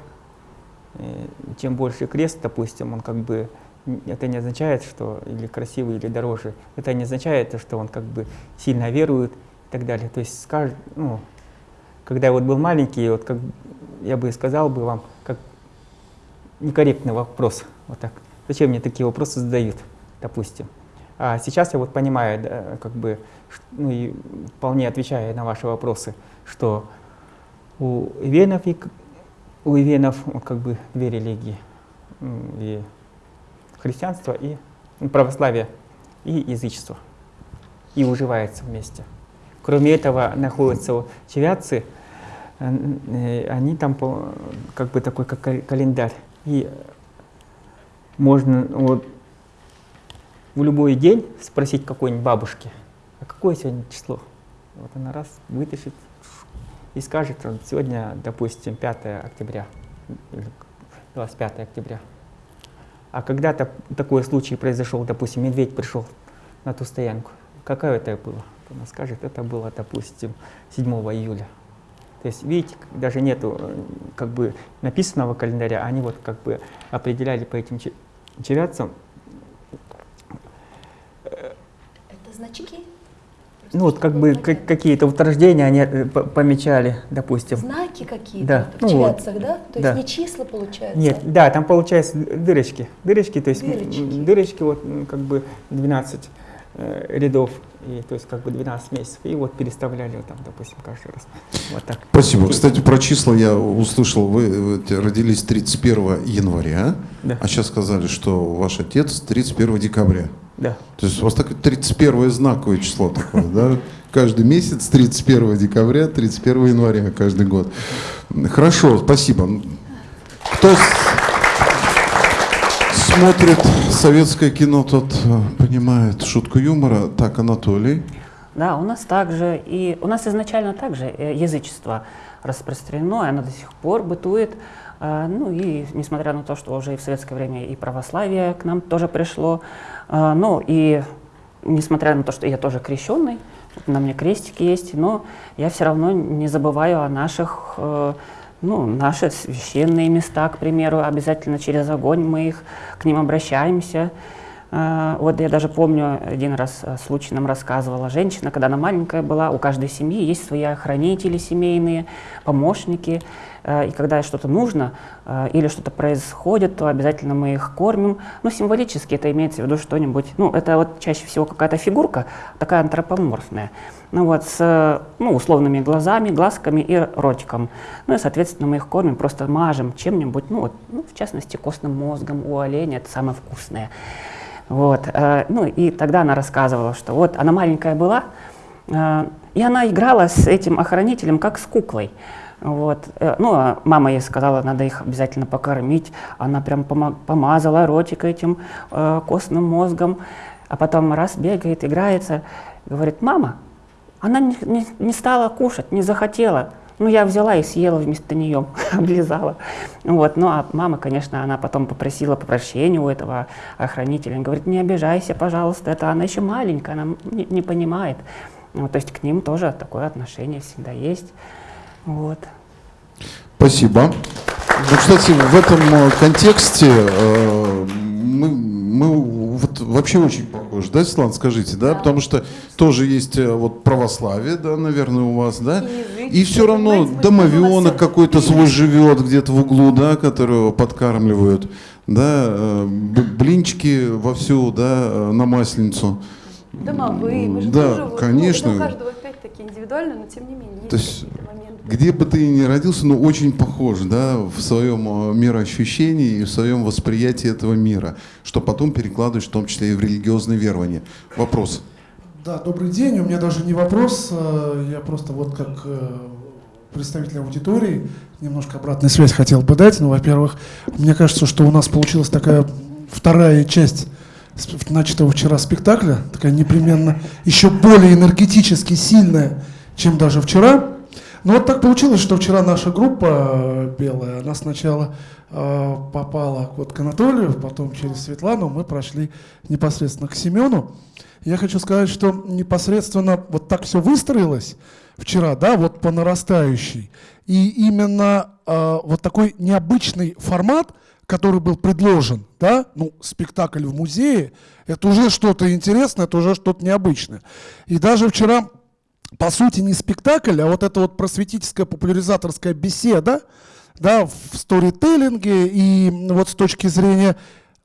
Э, чем больше крест, допустим, он как бы это не означает, что или красивый, или дороже. Это не означает, что он как бы сильно верует и так далее. То есть скажет, ну, когда я вот был маленький, вот как я бы сказал бы вам, как некорректный вопрос, вот так. Зачем мне такие вопросы задают, допустим? А сейчас я вот понимаю, да, как бы, ну и вполне отвечая на ваши вопросы, что у ивенов и у ивенов вот, как бы две религии, и христианство, и православие, и язычество, и уживается вместе. Кроме этого, находятся чевятцы, э, они там как бы такой как календарь. И можно вот в любой день спросить какой-нибудь бабушки, а какое сегодня число? Вот она раз вытащит и скажет, сегодня, допустим, 5 октября или 25 октября. А когда-то такой случай произошел, допустим, медведь пришел на ту стоянку. Какое это было? Она скажет, это было, допустим, 7 июля. То есть, видите, даже нету э, как бы написанного календаря, они вот как бы определяли по этим червячцам. Это значки? Ну вот как бы как, какие-то утверждения они э, помечали, допустим. Знаки какие-то да. в ну, червятцах, вот. да? То да. есть не числа получается? Нет, да, там получается дырочки. Дырочки, то есть дырочки, дырочки вот как бы 12 э, рядов и то есть как бы 12 месяцев, и вот переставляли там, допустим, каждый раз. Вот так. Спасибо. Кстати, про числа я услышал, вы родились 31 января, да. а сейчас сказали, что ваш отец 31 декабря. Да. То есть у вас такое 31 знаковое число такое, да? Каждый месяц 31 декабря, 31 января каждый год. Хорошо, спасибо. Кто смотрит советское кино, тот э, понимает шутку юмора. Так, Анатолий. Да, у нас также, и у нас изначально также э, язычество распространено, и оно до сих пор бытует. А, ну и несмотря на то, что уже и в советское время и православие к нам тоже пришло, ну и несмотря на то, что я тоже крещенный, на мне крестики есть, но я все равно не забываю о наших, э, ну, наши священные места, к примеру, обязательно через огонь мы их, к ним обращаемся. Э, вот я даже помню, один раз э, случай нам рассказывала женщина, когда она маленькая была, у каждой семьи есть свои охранители семейные, помощники, Э, и когда что-то нужно э, или что-то происходит, то обязательно мы их кормим. Ну, символически это имеется в виду что-нибудь, ну, это вот чаще всего какая-то фигурка, такая антропоморфная, ну, вот с, ну, условными глазами, глазками и ротиком. Ну, и, соответственно, мы их кормим, просто мажем чем-нибудь, ну, вот, ну, в частности, костным мозгом у оленя, это самое вкусное. Вот, э, ну, и тогда она рассказывала, что вот она маленькая была, и она играла с этим охранителем как с куклой. Вот. Э, ну, а мама ей сказала, надо их обязательно покормить. Она прям помазала ротик этим э, костным мозгом. А потом раз бегает, играется. Говорит, мама, она не, не, не стала кушать, не захотела. Ну, я взяла и съела вместо нее, облизала. Вот. Ну, а мама, конечно, она потом попросила прощения у этого охранителя. Он говорит, не обижайся, пожалуйста, это она еще маленькая, она не, не понимает. Вот, то есть к ним тоже такое отношение всегда есть. Вот. Спасибо. Ну, кстати, в этом э, контексте э, мы, мы вообще очень похожи, да, Светлана, скажите, да? да? Потому что тоже есть э, вот православие, да, наверное, у вас, да? И, и все равно домовенок какой-то свой живет где-то в углу, да, которого подкармливают, да, э, блинчики вовсю, да, на масленицу. Домовые, мы же да, тоже, вот, конечно. Ну, у каждого опять-таки индивидуально, но тем не менее есть То есть где бы ты ни родился, но очень похож да, в своем э, мироощущении и в своем восприятии этого мира, что потом перекладываешь в том числе и в религиозные верования. Вопрос. Да, добрый день. У меня даже не вопрос, э, я просто вот как э, представитель аудитории немножко обратную связь хотел бы дать. Ну, во-первых, мне кажется, что у нас получилась такая вторая часть начатого вчера спектакля, такая непременно еще более энергетически сильная, чем даже вчера. Ну вот так получилось, что вчера наша группа э, белая, она сначала э, попала вот к Анатолию, потом через Светлану мы прошли непосредственно к Семену. Я хочу сказать, что непосредственно вот так все выстроилось вчера, да, вот по нарастающей. И именно э, вот такой необычный формат, который был предложен, да, ну, спектакль в музее, это уже что-то интересное, это уже что-то необычное. И даже вчера по сути, не спектакль, а вот эта вот просветительская популяризаторская беседа, да, в сторителлинге и вот с точки зрения,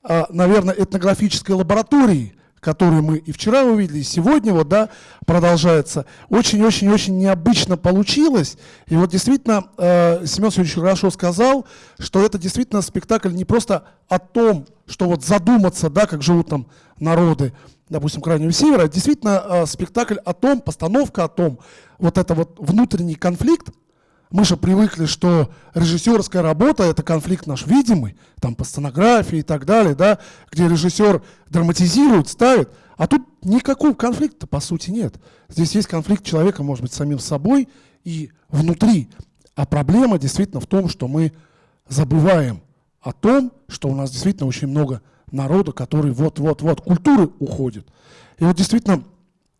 а, наверное, этнографической лаборатории, которую мы и вчера увидели, и сегодня вот, да, продолжается, очень-очень-очень необычно получилось. И вот действительно, э, Семен Сергеевич хорошо сказал, что это действительно спектакль не просто о том, что вот задуматься, да, как живут там народы, допустим, Крайнего Севера, а действительно э, спектакль о том, постановка о том, вот это вот внутренний конфликт, мы же привыкли, что режиссерская работа – это конфликт наш видимый, там по сценографии и так далее, да, где режиссер драматизирует, ставит, а тут никакого конфликта по сути нет. Здесь есть конфликт человека, может быть, самим собой и внутри. А проблема действительно в том, что мы забываем о том, что у нас действительно очень много народа, который вот-вот-вот, культуры уходит. И вот действительно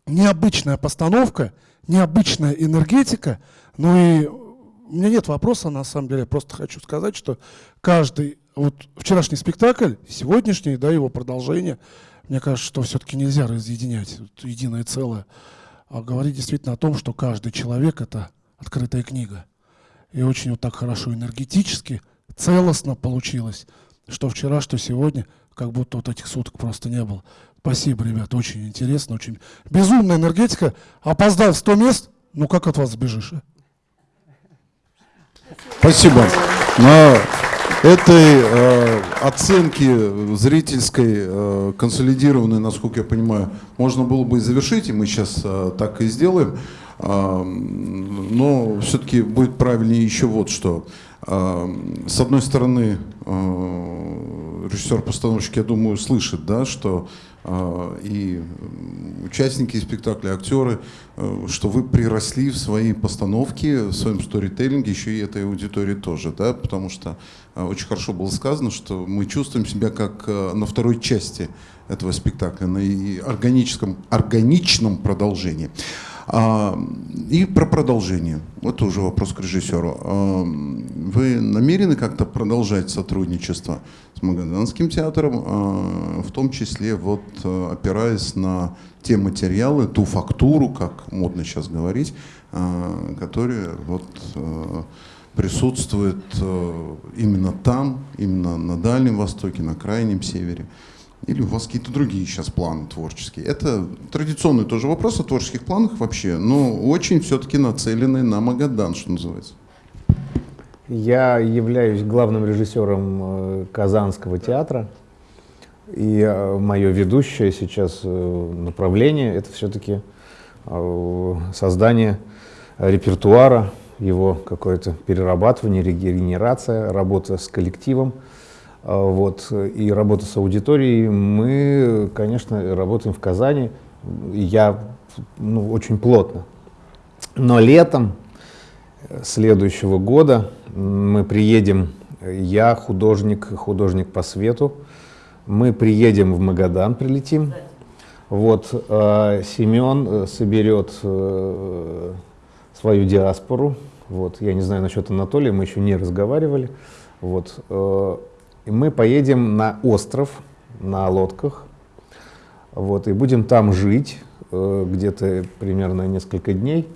необычная постановка, необычная энергетика, ну и у меня нет вопроса, на самом деле, я просто хочу сказать, что каждый, вот вчерашний спектакль, сегодняшний, да, его продолжение, мне кажется, что все-таки нельзя разъединять вот, единое целое, а говорить действительно о том, что каждый человек — это открытая книга. И очень вот так хорошо энергетически, целостно получилось, что вчера, что сегодня — как будто вот этих суток просто не было. Спасибо, ребят, очень интересно, очень безумная энергетика. Опоздал 100 мест, ну как от вас сбежишь? А? Спасибо. На этой э, оценке зрительской, э, консолидированной, насколько я понимаю, можно было бы и завершить, и мы сейчас э, так и сделаем. Э, но все-таки будет правильнее еще вот что. Э, с одной стороны, э, режиссер-постановщик, я думаю, слышит, да, что и участники спектакля, актеры, э, что вы приросли в своей постановке, в своем сторителлинге, еще и этой аудитории тоже, да, потому что э, очень хорошо было сказано, что мы чувствуем себя как э, на второй части этого спектакля, на органическом, органичном продолжении. А, и про продолжение. Это уже вопрос к режиссеру. А, вы намерены как-то продолжать сотрудничество с Магаданским театром, а, в том числе вот опираясь на те материалы, ту фактуру, как модно сейчас говорить, которые вот присутствует именно там, именно на Дальнем Востоке, на Крайнем Севере? Или у вас какие-то другие сейчас планы творческие? Это традиционный тоже вопрос о творческих планах вообще, но очень все-таки нацеленный на Магадан, что называется. Я являюсь главным режиссером э, Казанского театра, и э, мое ведущее сейчас направление – это все-таки создание репертуара его какое-то перерабатывание, регенерация, работа с коллективом, вот, и работа с аудиторией. Мы, конечно, работаем в Казани, я ну, очень плотно. Но летом следующего года мы приедем, я художник, художник по свету, мы приедем в Магадан, прилетим. Вот, э, Семен соберет э, свою диаспору. Вот. Я не знаю насчет Анатолия, мы еще не разговаривали. Вот. Э, и мы поедем на остров на лодках вот, и будем там жить э, где-то примерно несколько дней.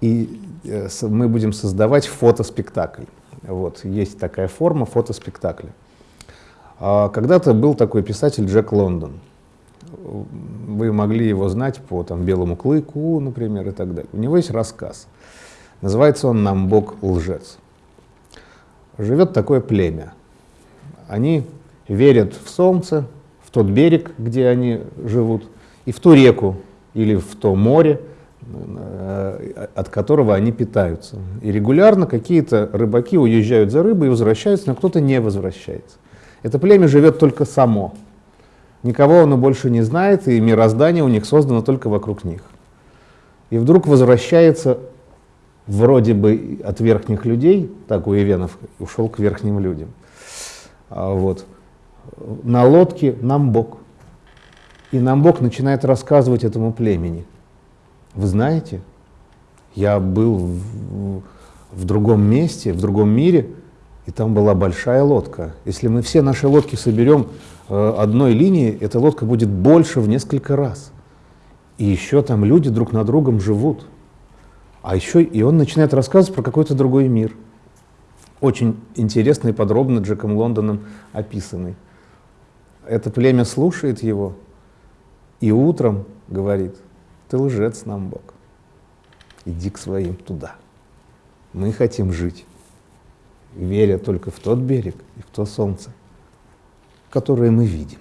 И э, мы будем создавать фотоспектакль. Вот. Есть такая форма фотоспектакля. А когда-то был такой писатель Джек Лондон. Вы могли его знать по там, «Белому клыку», например, и так далее. У него есть рассказ – Называется он «Намбок лжец». Живет такое племя. Они верят в солнце, в тот берег, где они живут, и в ту реку или в то море, э, от которого они питаются. И регулярно какие-то рыбаки уезжают за рыбой и возвращаются, но кто-то не возвращается. Это племя живет только само. Никого оно больше не знает, и мироздание у них создано только вокруг них. И вдруг возвращается вроде бы от верхних людей, так у Ивенов, ушел к верхним людям. А вот. На лодке Намбок. И Намбок начинает рассказывать этому племени. Вы знаете, я был в, в другом месте, в другом мире, и там была большая лодка. Если мы все наши лодки соберем э, одной линии, эта лодка будет больше в несколько раз. И еще там люди друг на другом живут. А еще и он начинает рассказывать про какой-то другой мир. Очень интересно и подробно Джеком Лондоном описанный. Это племя слушает его и утром говорит, ты лжец нам, Бог. Иди к своим туда. Мы хотим жить, веря только в тот берег и в то солнце, которое мы видим.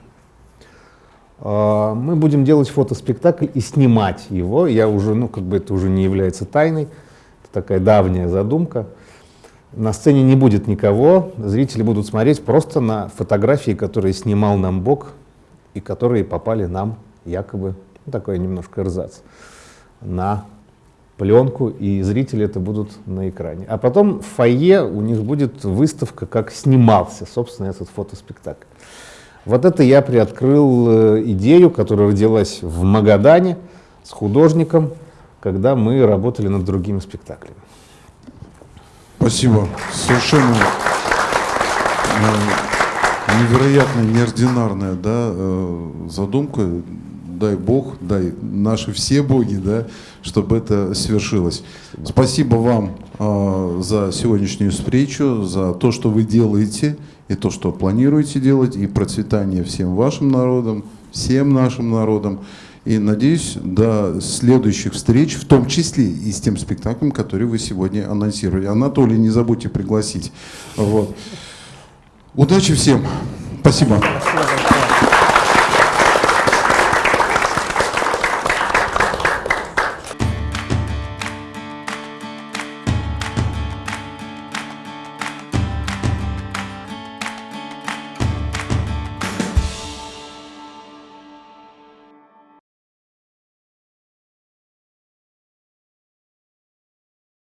А, мы будем делать фотоспектакль и снимать его. Я уже, ну, как бы это уже не является тайной. Это такая давняя задумка. На сцене не будет никого, зрители будут смотреть просто на фотографии, которые снимал нам Бог и которые попали нам якобы, ну, такой немножко эрзац, на пленку, и зрители это будут на экране. А потом в фойе у них будет выставка, как снимался, собственно, этот фотоспектакль. Вот это я приоткрыл э, идею, которая родилась в Магадане с художником, когда мы работали над другими спектаклями. Спасибо. Совершенно э, невероятная, неординарная да, э, задумка. Дай Бог, дай наши все боги, да, чтобы это свершилось. Спасибо вам э, за сегодняшнюю встречу, за то, что вы делаете и то, что планируете делать, и процветание всем вашим народам, всем нашим народам. И надеюсь, до следующих встреч, в том числе и с тем спектаклем, который вы сегодня анонсировали. Анатолий, не забудьте пригласить. Вот. Удачи всем. Спасибо. Спасибо